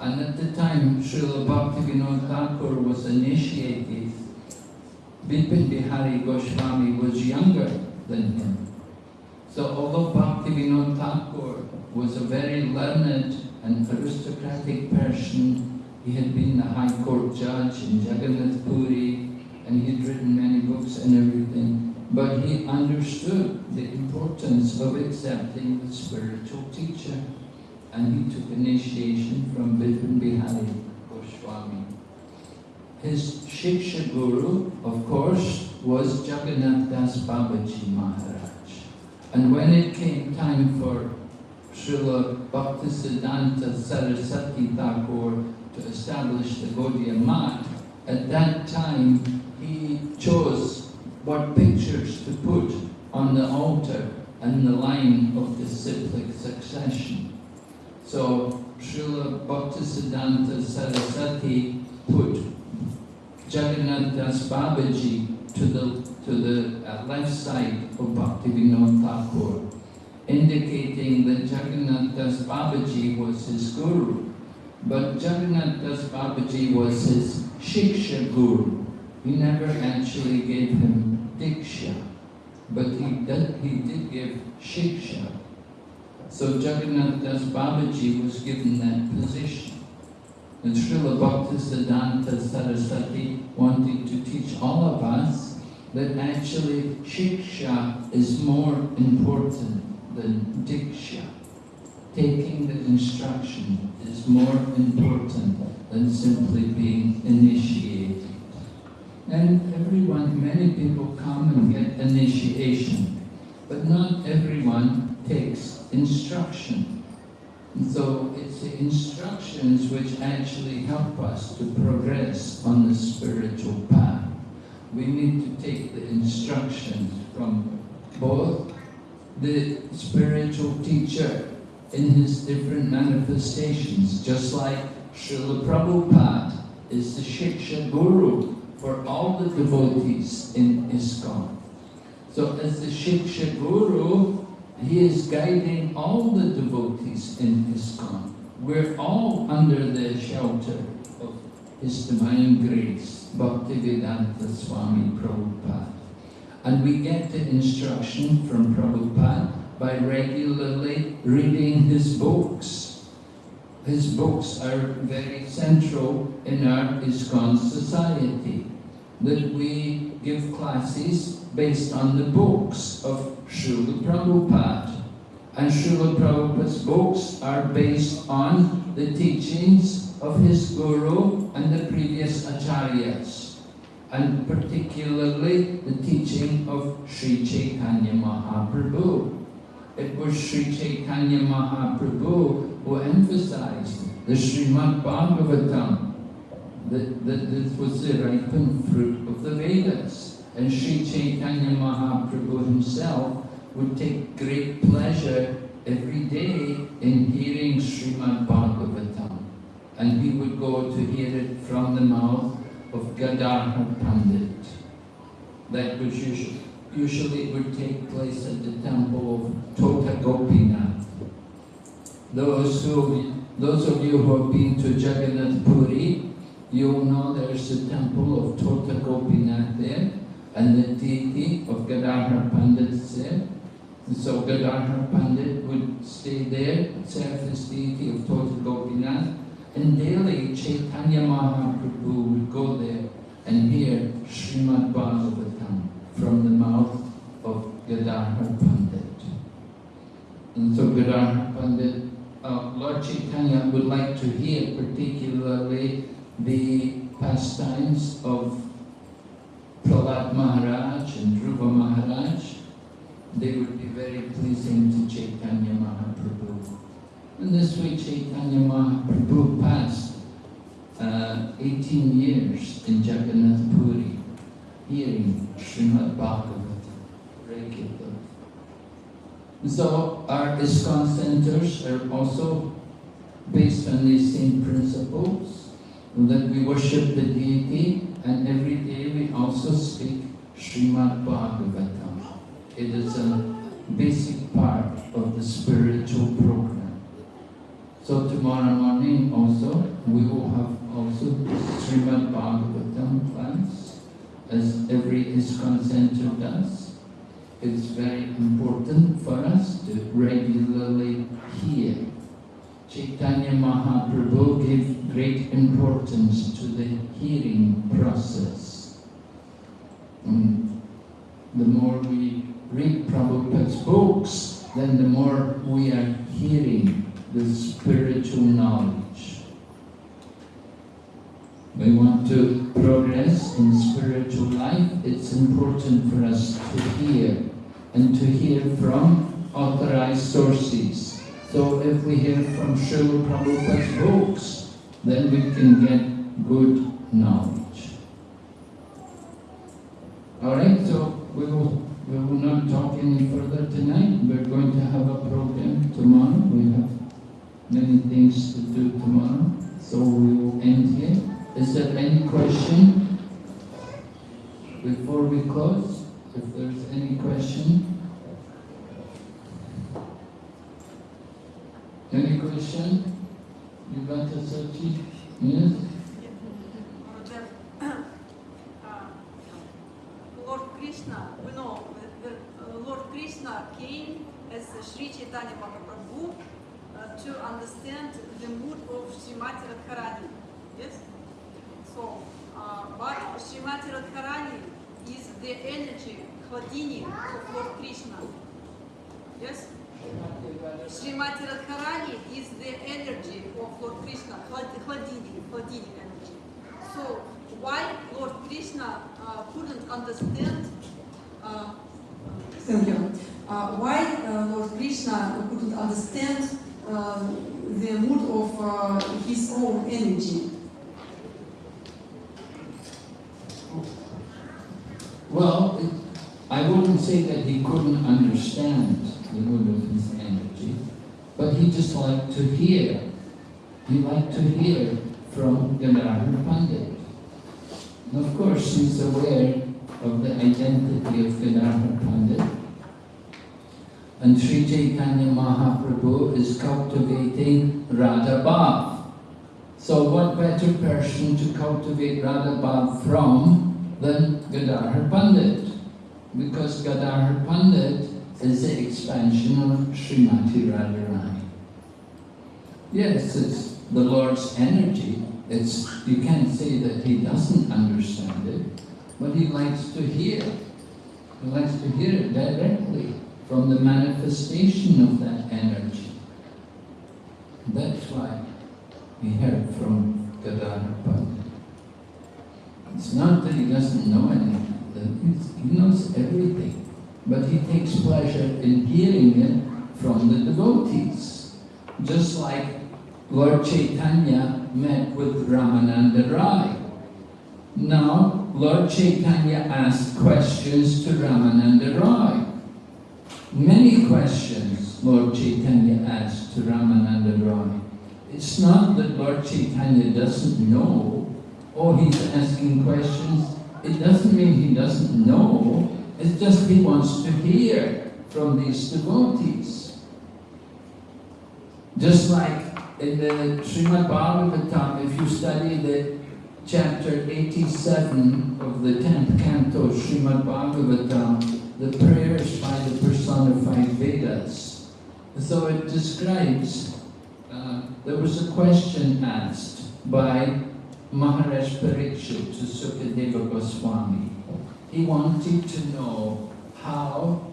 And at the time Srila Bhaktivinoda Thakur was initiated, Vipin Bihari Goswami was younger than him. So although Bhaktivinoda Thakur was a very learned and aristocratic person, he had been the High Court judge in Jagannath Puri, and he had written many books and everything, but he understood the importance of accepting the spiritual teacher, and he took initiation from Vipin Bihari Goswami. His Shiksha Guru, of course, was Jagannath Das Babaji Maharaj. And when it came time for Srila Bhaktisiddhanta Saraswati Thakur to establish the Gaudiya Math, at that time he chose what pictures to put on the altar and the line of disciplic succession. So Srila Bhaktisiddhanta Saraswati put Jagannath Das Babaji to the, to the uh, left side of Bhaktivinoda Thakur, indicating that Jagannath Das Babaji was his guru. But Jagannath Das Babaji was his Shiksha guru. He never actually gave him Diksha, but he did, he did give Shiksha. So Jagannath Das Babaji was given that position. And Srila Bhaktisiddhanta Saraswati wanted to teach all of us that actually Shiksha is more important than Diksha. Taking the instruction is more important than simply being initiated. And everyone, many people come and get initiation, but not everyone takes instruction. So it's the instructions which actually help us to progress on the spiritual path. We need to take the instructions from both the spiritual teacher in his different manifestations, just like Srila Prabhupada is the Shiksha Guru for all the devotees in ISKCON. So as the Shiksha Guru, he is guiding all the devotees in ISKCON. We're all under the shelter of His Divine Grace, Bhaktivedanta Swami Prabhupada. And we get the instruction from Prabhupada by regularly reading his books. His books are very central in our ISKCON society, that we give classes based on the books of Srila Prabhupada. And Srila Prabhupada's books are based on the teachings of his Guru and the previous Acharyas, and particularly the teaching of Sri Chaitanya Mahaprabhu. It was Sri Chaitanya Mahaprabhu who emphasized the Srimad Bhagavatam, that, that this was the ripened fruit of the Vedas. And Sri Chaitanya Mahaprabhu himself would take great pleasure every day in hearing Srimad Bhagavatam. And he would go to hear it from the mouth of Gadadhar Pandit. That was usually, usually it would take place at the temple of Tota Gopinath. Those, who, those of you who have been to Jagannath Puri, you'll know there's the temple of Tota Gopinath there, and the deity of Gadadhar Pandit is there. And so Gadadhar Pandit would stay there, serve this deity of Tota Gopinath, and daily Chaitanya Mahaprabhu would go there and hear Srimad Bhagavatam from the mouth of Gadadhar Pandit. And so Gadadhar Pandit, uh, Lord Chaitanya would like to hear particularly the pastimes of Prahlad Maharaj and Dhruva Maharaj. They would be very pleasing to Chaitanya Mahaprabhu. And this way Chaitanya Mahaprabhu passed uh, 18 years in Jagannath Puri, hearing Srimad Bhagavatam regularly. So our ISKCON centers are also based on these same principles, that we worship the deity and every day we also speak Srimad Bhagavatam. It is a basic part of the spiritual program. So tomorrow morning also, we will have also Srimad Bhagavatam class, as every ISKCON center does. It's very important for us to regularly hear. Chaitanya Mahaprabhu gave great importance to the hearing process. And the more we read Prabhupada's books, then the more we are hearing the spiritual knowledge. We want to progress in spiritual life, it's important for us to hear and to hear from authorized sources. So if we hear from Srila Prabhupada's books, then we can get good knowledge. Alright, so we will, we will not talk any further tonight. We're going to have a program tomorrow. We have many things to do tomorrow. So we will end here. Is there any question before we close? If there's any question? Any question? You got a Sachi? Yes? Uh, Lord Krishna, we know uh, Lord Krishna came as Sri Chaitanya Mahaprabhu uh, to understand the mood of Srimati Radharani. Yes? So, uh, but Srimati Radharani is the energy, Hladini of Lord Krishna. Yes? Srimati Radharani is the energy of Lord Krishna, Hlad- Hladini, Hladini energy. So why Lord Krishna uh, couldn't understand? Uh, thank you. Uh, why uh, Lord Krishna couldn't understand uh, the mood of uh, his own energy? Well, I wouldn't say that he couldn't understand the mood of his energy, but he just liked to hear. He liked to hear from Gadadhar Pandit. And of course, he's aware of the identity of Gadadhar Pandit. And Sri Chaitanya Mahaprabhu is cultivating Radha Bhav. So what better person to cultivate Radha Bhav from than Gadadhar Pandit? Because Gadadhar Pandit is the expansion of Srimati Radharani. Yes, it's the Lord's energy. It's, you can't say that he doesn't understand it, but he likes to hear. He likes to hear it directly from the manifestation of that energy. That's why he heard from Gadadhar Pandit. It's not that he doesn't know anything, he knows everything, but he takes pleasure in hearing it from the devotees. Just like Lord Chaitanya met with Ramananda Rai. Now, Lord Chaitanya asked questions to Ramananda Rai. Many questions Lord Chaitanya asked to Ramananda Rai. It's not that Lord Chaitanya doesn't know, or he's asking questions. It doesn't mean he doesn't know, it's just he wants to hear from these devotees. Just like in the Srimad Bhagavatam, if you study the chapter 87 of the 10th canto of Srimad Bhagavatam, the prayers by the personified Vedas. So it describes, uh, there was a question asked by Maharaj Parikshit to Sukadeva Goswami. He wanted to know how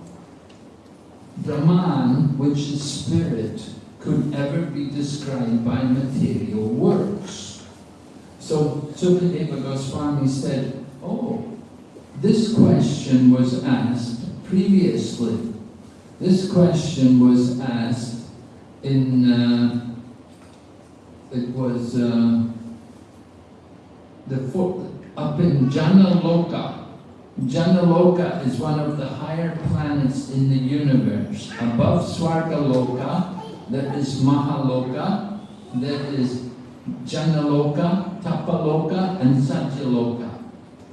Brahman, which is spirit, could ever be described by material works. So Sukadeva Goswami said, oh, this question was asked previously. This question was asked in, uh, it was uh, the up in Janaloka. Janaloka is one of the higher planets in the universe. Above Swargaloka, there is Mahaloka, there is Janaloka, Tapaloka, and Satyaloka.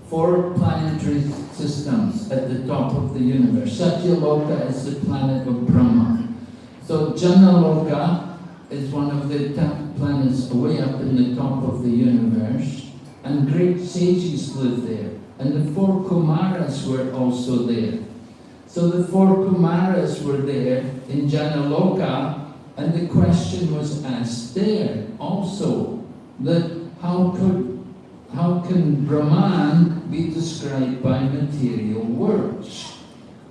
Four planetary systems at the top of the universe. Satyaloka is the planet of Brahma. So Janaloka is one of the planets way up in the top of the universe. And great sages lived there, and the four Kumaras were also there. So the four Kumaras were there in Janaloka, and the question was asked there also that how could how can Brahman be described by material words?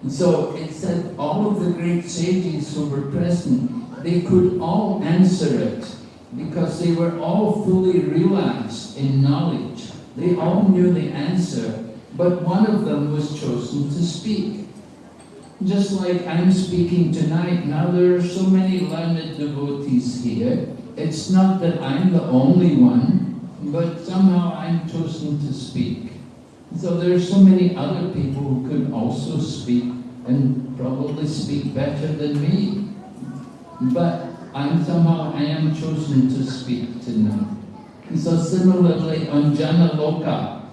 And so it said all of the great sages who were present, they could all answer it because they were all fully realized in knowledge. They all knew the answer, but one of them was chosen to speak. Just like I'm speaking tonight, now there are so many learned devotees here. It's not that I'm the only one, but somehow I'm chosen to speak. So there are so many other people who could also speak and probably speak better than me. But I'm somehow, I am chosen to speak tonight. And so similarly on Jana Janaloka,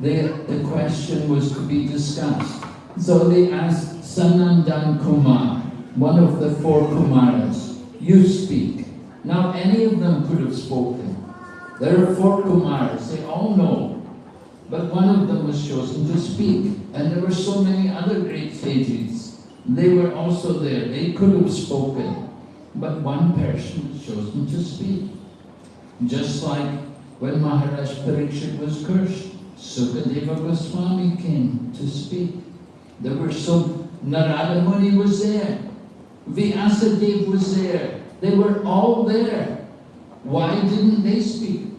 the, the question was to be discussed. So they asked Sanandan Kumar, one of the four Kumaras, you speak. Now any of them could have spoken. There are four Kumaras, they all know. But one of them was chosen to speak. And there were so many other great sages. They were also there. They could have spoken. But one person chosen to speak. Just like when Maharaj Parikshit was cursed, Sukadeva Goswami came to speak. There were so, Narada Muni was there. Vyasadeva was there. They were all there. Why didn't they speak?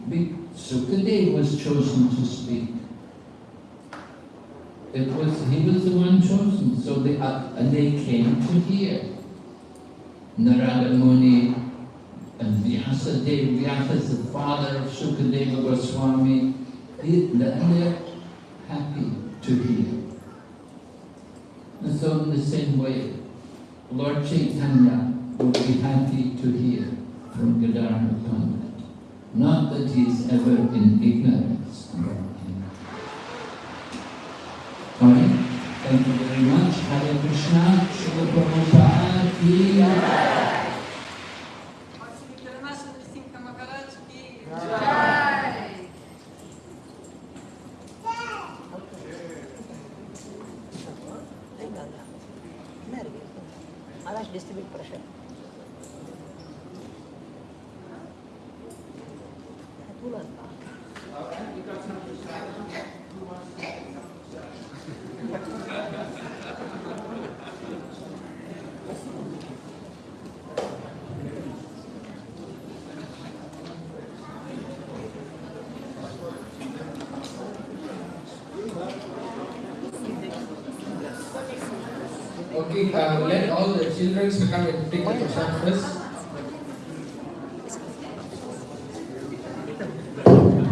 Sukadeva was chosen to speak. It was, he was the one chosen, so they, uh, and they came to hear. Narada Muni and Vyasadeva, Vyasa is the father of Sukadeva Goswami, they're happy to hear. And so in the same way, Lord Chaitanya would be happy to hear from Gadadhar Pandit. Not that he is ever in ignorance. Alright, thank you very much. Hare Krishna, Srila Prabhupada